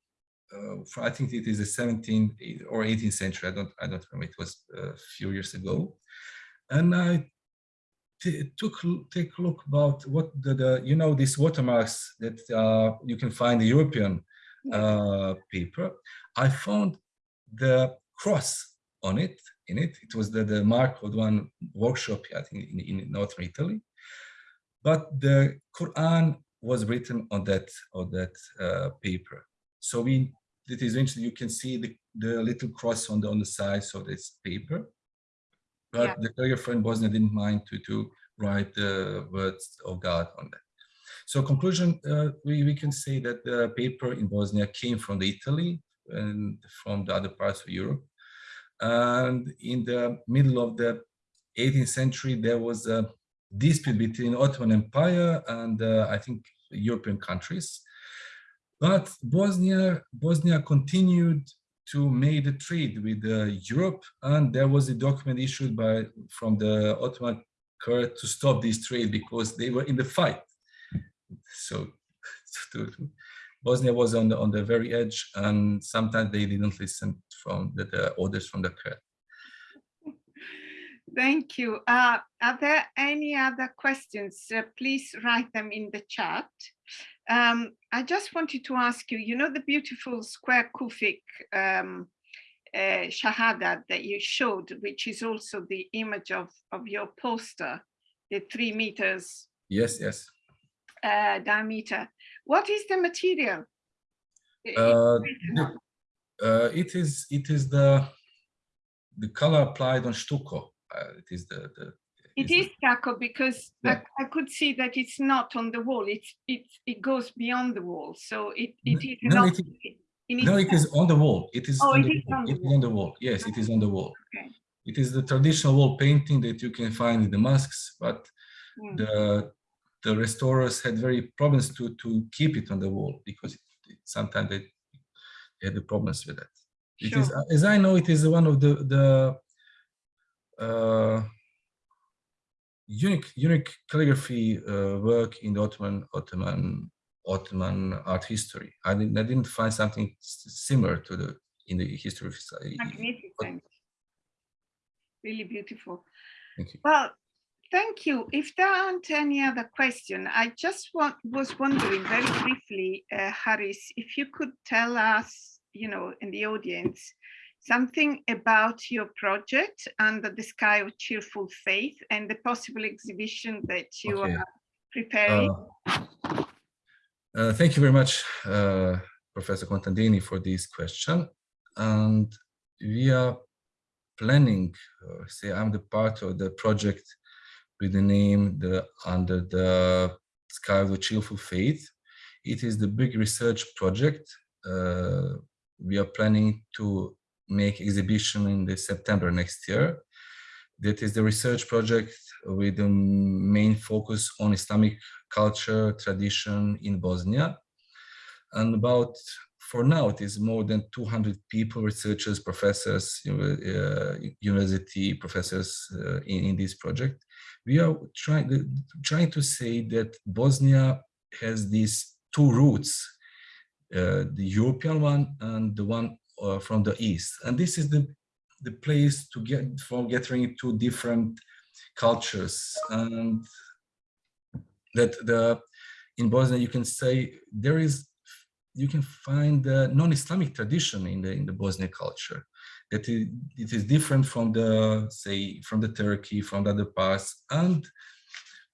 uh, I think it is the 17th or 18th century. I don't. I don't remember. It was a few years ago, and I took take a look about what the, the you know these watermarks that uh, you can find the European uh, paper. I found the cross on it in it. It was the, the mark of one workshop I think in, in northern Italy. But the Quran was written on that on that uh, paper. So we it is interesting. You can see the, the little cross on the on the sides of this paper but yeah. the calligrapher in Bosnia didn't mind to, to write the words of God on that. So conclusion, uh, we, we can say that the paper in Bosnia came from the Italy and from the other parts of Europe. And in the middle of the 18th century, there was a dispute between Ottoman Empire and uh, I think European countries. But Bosnia, Bosnia continued to make the trade with uh, Europe, and there was a document issued by from the Ottoman court to stop this trade because they were in the fight. So Bosnia was on the on the very edge, and sometimes they didn't listen from the, the orders from the court. Thank you. Uh, are there any other questions? Uh, please write them in the chat. Um, I just wanted to ask you, you know, the beautiful square Kufic um, uh, Shahada that you showed, which is also the image of, of your poster, the three meters yes, yes. Uh, diameter. What is the material? Uh, uh, it is it is the the color applied on stucco. Uh, it is the, the it is stucco because yeah. I, I, could see that it's not on the wall. It's it it goes beyond the wall, so it it is no, not. It is, no, it is on the wall. It is, oh, on, it the is on, the it wall. on the wall. Yes, it is on the wall. Okay. It is the traditional wall painting that you can find in the mosques, but mm. the the restorers had very problems to to keep it on the wall because it, it, sometimes they, they, had the problems with that. It sure. is, as I know, it is one of the the uh, unique unique calligraphy uh, work in the Ottoman Ottoman Ottoman art history. I didn't I didn't find something similar to the in the history of Magnificent. Really beautiful. Thank you. Well, thank you. If there aren't any other question, I just want, was wondering very briefly, uh, Haris, if you could tell us, you know, in the audience, something about your project under the sky of cheerful faith and the possible exhibition that you okay. are preparing. Uh, uh, thank you very much, uh, Professor Contadini, for this question. And we are planning, uh, say I'm the part of the project with the name the under the sky of the cheerful faith. It is the big research project. Uh, we are planning to make exhibition in the September next year. That is the research project with the main focus on Islamic culture, tradition in Bosnia. And about, for now, it is more than 200 people, researchers, professors, uh, university professors uh, in, in this project. We are trying, trying to say that Bosnia has these two roots, uh, the European one and the one uh, from the east. And this is the, the place to get for getting two different cultures. And that the in Bosnia, you can say there is, you can find the non-Islamic tradition in the in the Bosnian culture. That it, it is different from the, say, from the Turkey, from the other parts, and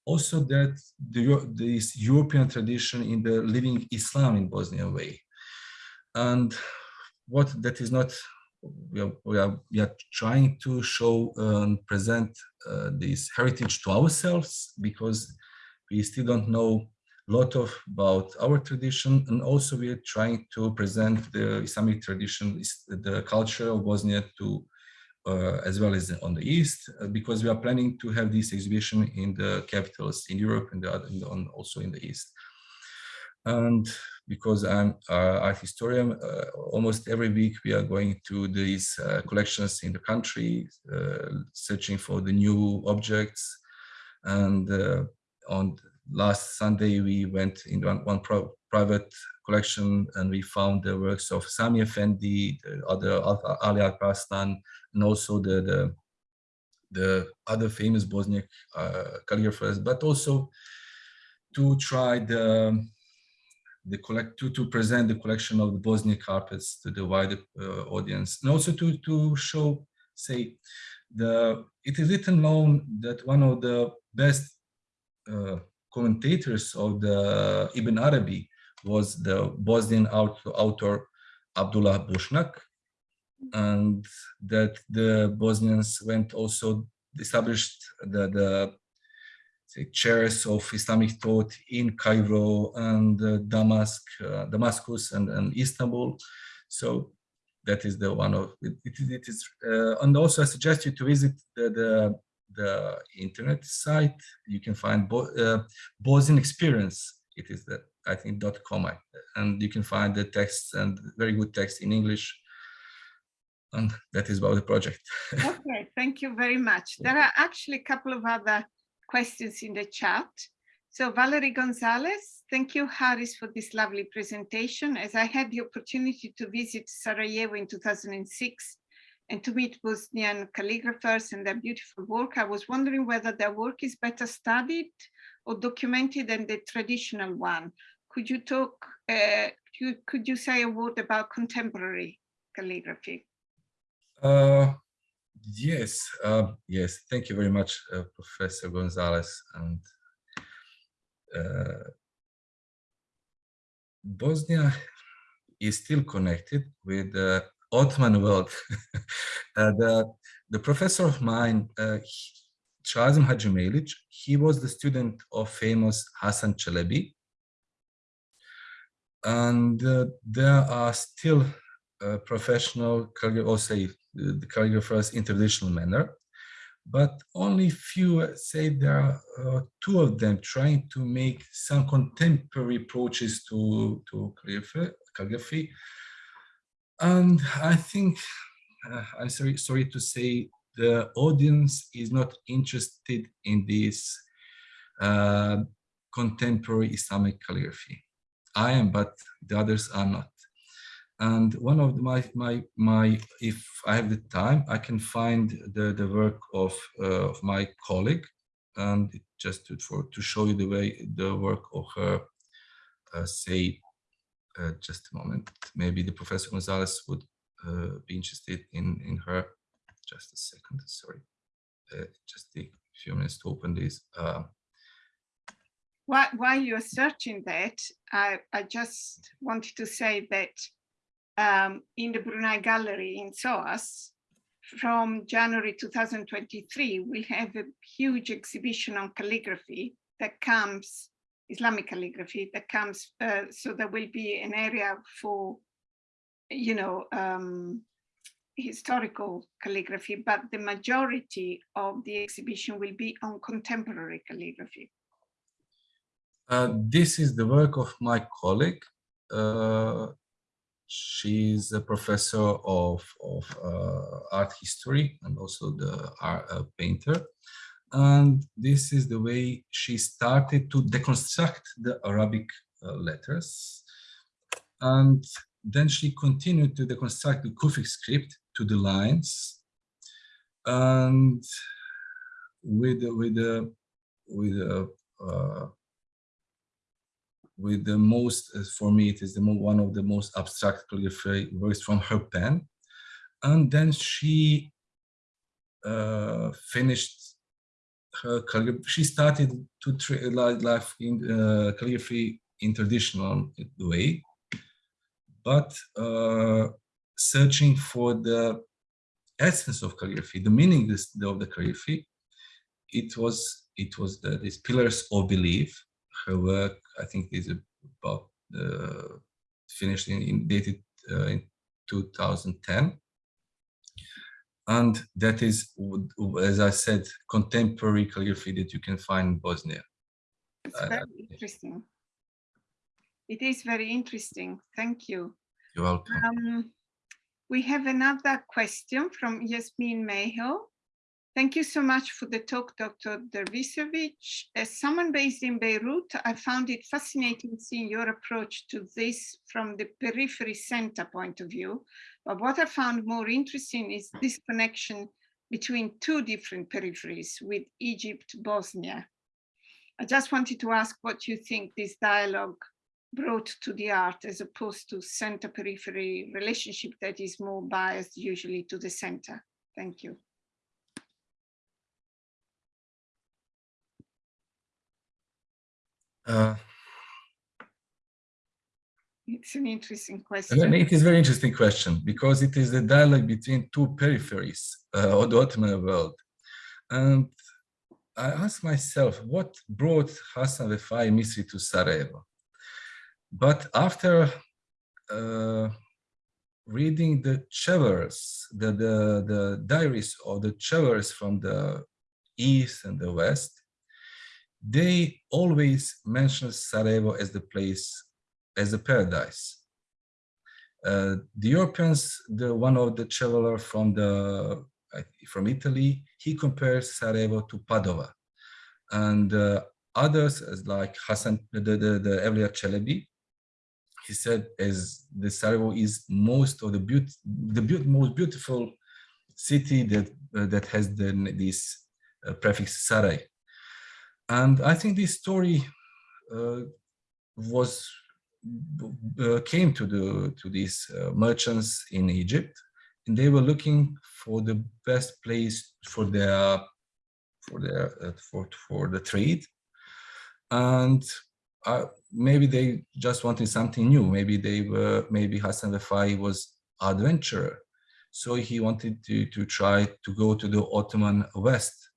also that the, this European tradition in the living Islam in Bosnia way. And what that is not we are, we are, we are trying to show and present uh, this heritage to ourselves because we still don't know a lot of about our tradition, and also we are trying to present the Islamic tradition, the culture of Bosnia to uh, as well as on the east, uh, because we are planning to have this exhibition in the capitals in Europe and the on, also in the east. And because I'm uh, art historian, uh, almost every week we are going to these uh, collections in the country, uh, searching for the new objects. And uh, on last Sunday, we went in one, one private collection and we found the works of Sami Effendi, the other Al- Ali Alparslan, and also the, the, the other famous Bosniak uh, calligraphers, but also to try the the collect to, to present the collection of the Bosnian carpets to the wider uh, audience and also to to show say the it is little known that one of the best uh, commentators of the Ibn Arabi was the Bosnian author, author Abdullah Bushnak and that the Bosnians went also established the, the say, chairs of Islamic thought in Cairo and uh, Damascus, uh, Damascus and, and Istanbul. So that is the one of it. It is, uh, and also I suggest you to visit the the, the internet site. You can find Bo, uh, Bosnian Experience. It is the I think dot com, and you can find the texts and very good text in English. And that is about the project. Okay, thank you very much. There are actually a couple of other questions in the chat. So Valerie Gonzalez, thank you, Haris, for this lovely presentation. As I had the opportunity to visit Sarajevo in 2006 and to meet Bosnian calligraphers and their beautiful work, I was wondering whether their work is better studied or documented than the traditional one. Could you talk, uh, could you say a word about contemporary calligraphy? Uh, yes, uh, yes. Thank you very much, uh, Professor Gonzalez. And uh, Bosnia is still connected with the Ottoman world. uh, the, the professor of mine, uh, Shazim Hadžimejlić, he was the student of famous Hassan Çelebi. And uh, there are still uh, professional or say uh, the calligraphers in traditional manner but only few say there are uh, two of them trying to make some contemporary approaches to to calligraphy, calligraphy. and i think uh, i'm sorry sorry to say the audience is not interested in this uh, contemporary islamic calligraphy i am but the others are not and one of my my my if i have the time i can find the the work of uh, of my colleague and just to, for to show you the way the work of her uh, say uh, just a moment. Maybe the professor gonzalez would uh, be interested in in her. Just a second sorry. Uh, just take a few minutes to open this. Uh, While, while you're searching that, I, I just wanted to say that um, in the Brunei Gallery in SOAS, from January 2023, we have a huge exhibition on calligraphy that comes, Islamic calligraphy that comes, uh, so there will be an area for, you know, um, historical calligraphy, but the majority of the exhibition will be on contemporary calligraphy. Uh, this is the work of my colleague. Uh, she's a professor of, of uh, art history and also the art uh, painter. And this is the way she started to deconstruct the Arabic uh, letters. And then she continued to deconstruct the Kufic script to the lines. And with, with the, with the, uh, with the most, uh, for me, it is the one of the most abstract calligraphy works from her pen. And then she uh, finished her calligraphy. She started to tra- life in uh, calligraphy in traditional way, but uh, searching for the essence of calligraphy, the meaning of the calligraphy. It was it was the, these pillars of belief, her work I think is about uh, finished in, in dated uh, in 2010 and that is as i said contemporary calligraphy that you can find in bosnia It's Uh, very interesting. It is very interesting. Thank you. you're welcome Um, we have another question from Yasmin Mayhill. Thank you so much for the talk, Dr. Dervisovic. As someone based in Beirut, I found it fascinating seeing your approach to this from the periphery center point of view. But what I found more interesting is this connection between two different peripheries with Egypt, Bosnia. I just wanted to ask what you think this dialogue brought to the art as opposed to center periphery relationship that is more biased usually to the center. Thank you. Uh, It's an interesting question. it is a very interesting question because it is the dialogue between two peripheries uh, of the Ottoman world. And I asked myself, what brought Hassan Refai Misri to Sarajevo? But after uh, reading the travelers, the, the, the diaries of the travelers from the east and the west, they always mention Sarajevo as the place as a paradise. Uh, the Europeans, the one of the traveler from the from Italy, he compares Sarajevo to Padova, and uh, others as like Hassan, the the, the Evliya Çelebi, he said as the Sarajevo is most of the beauty, the be most beautiful city that uh, that has the, this uh, prefix Saray, and I think this story uh, was uh, came to the to these uh, merchants in Egypt, and they were looking for the best place for their for their uh, for for the trade, and uh, maybe they just wanted something new. Maybe they were maybe Hassan Refai was adventurer, so he wanted to to try to go to the Ottoman West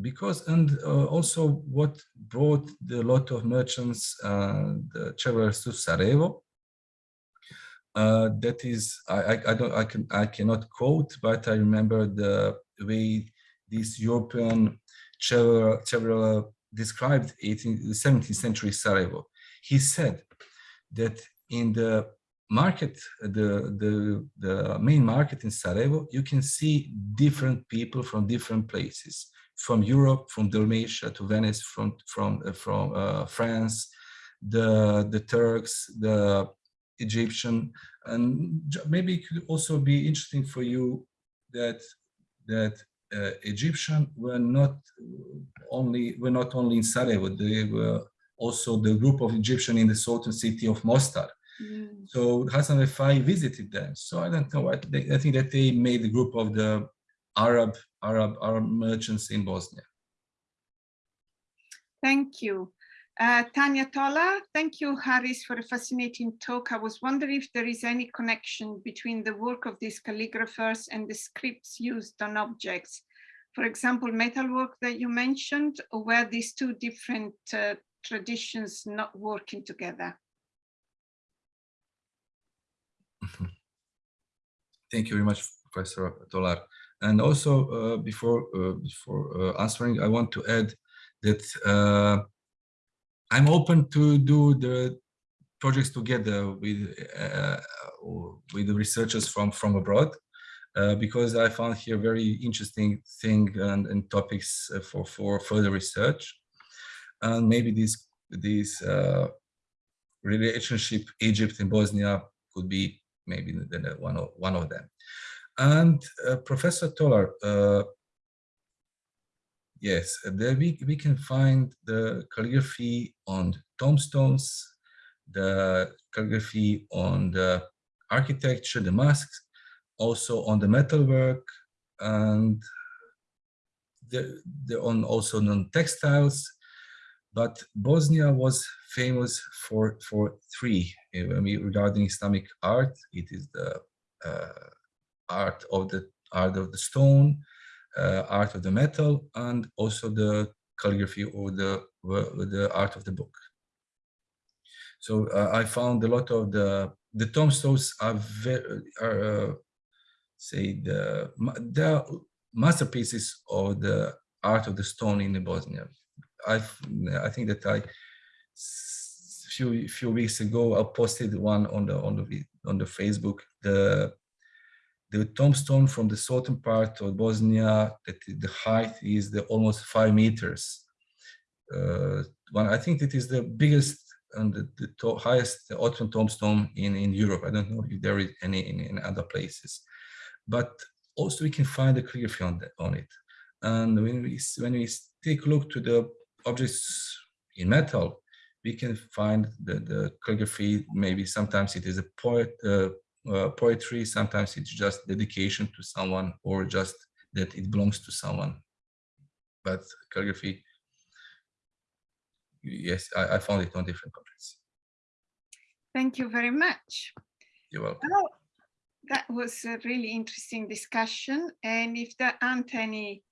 because and uh, also what brought the lot of merchants uh, travelers to Sarajevo. Uh, that is, I, I, don't, I can, I cannot quote, but I remember the way this European traveler, traveler described it in the 17th century Sarajevo. He said that in the market, the, the, the main market in Sarajevo, you can see different people from different places from Europe, from Dalmatia to Venice, from from uh, from uh, France, the the Turks, the Egyptian, and maybe it could also be interesting for you that that uh, Egyptian were not only were not only in Sarajevo, they were also the group of Egyptian in the southern city of Mostar. Mm. So Hassan Refai visited them. So I don't know. I, I think that they made the group of the Arab, Arab, Arab merchants in Bosnia. Thank you. Uh, Tanya Tolar, thank you, Haris, for a fascinating talk. I was wondering if there is any connection between the work of these calligraphers and the scripts used on objects. For example, metalwork that you mentioned, or were these two different uh, traditions not working together? Thank you very much, Professor Tolar. And also, uh, before uh, before uh, answering, I want to add that uh, I'm open to do the projects together with uh, with the researchers from from abroad, uh, because I found here very interesting thing and, and topics for for further research, and maybe this this relationship Egypt and Bosnia could be maybe one of one of them. And uh, Professor Tolar, uh, yes, there we, we can find the calligraphy on tombstones, the calligraphy on the architecture, the masks, also on the metalwork, and the, the on also non-textiles. But Bosnia was famous for for three. I mean, regarding Islamic art, it is the art of the art of the stone, uh, art of the metal, and also the calligraphy or the the art of the book. So uh, I found a lot of the the tombstones are very are uh, say the are masterpieces of the art of the stone in the Bosnia. I've I think that I few few weeks ago I posted one on the on the on the Facebook the the tombstone from the southern part of Bosnia that the height is the almost five meters. Uh, one I think it is the biggest and the, the to- highest Ottoman tombstone in in Europe. I don't know if there is any in, in other places, but also we can find the calligraphy on it. And when we when we take a look to the objects in metal, we can find the, the calligraphy. Maybe sometimes it is a poet uh, uh, poetry, sometimes it's just dedication to someone, or just that it belongs to someone. But calligraphy, yes, I, I found it on different countries. Thank you very much. You're welcome. Well, that was a really interesting discussion. And if there aren't any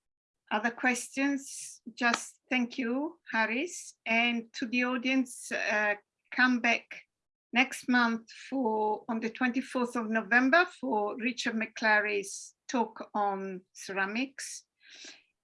other questions, just thank you, Haris. And to the audience, uh, come back next month for on the 24th of November for Richard McClary's talk on ceramics.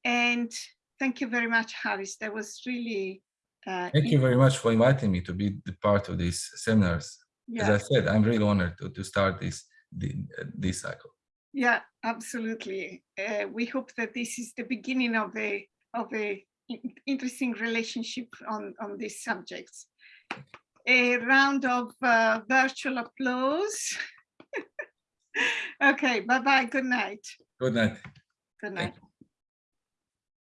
And thank you very much, Haris. That was really uh, Thank you very much for inviting me to be the part of these seminars. As. I said, I'm really honored to, to start this the, this cycle. Yeah, absolutely. Uh, we hope that this is the beginning of a of a interesting relationship on on these subjects. A round of uh, virtual applause. okay, bye bye. Good night. Good night. Good night.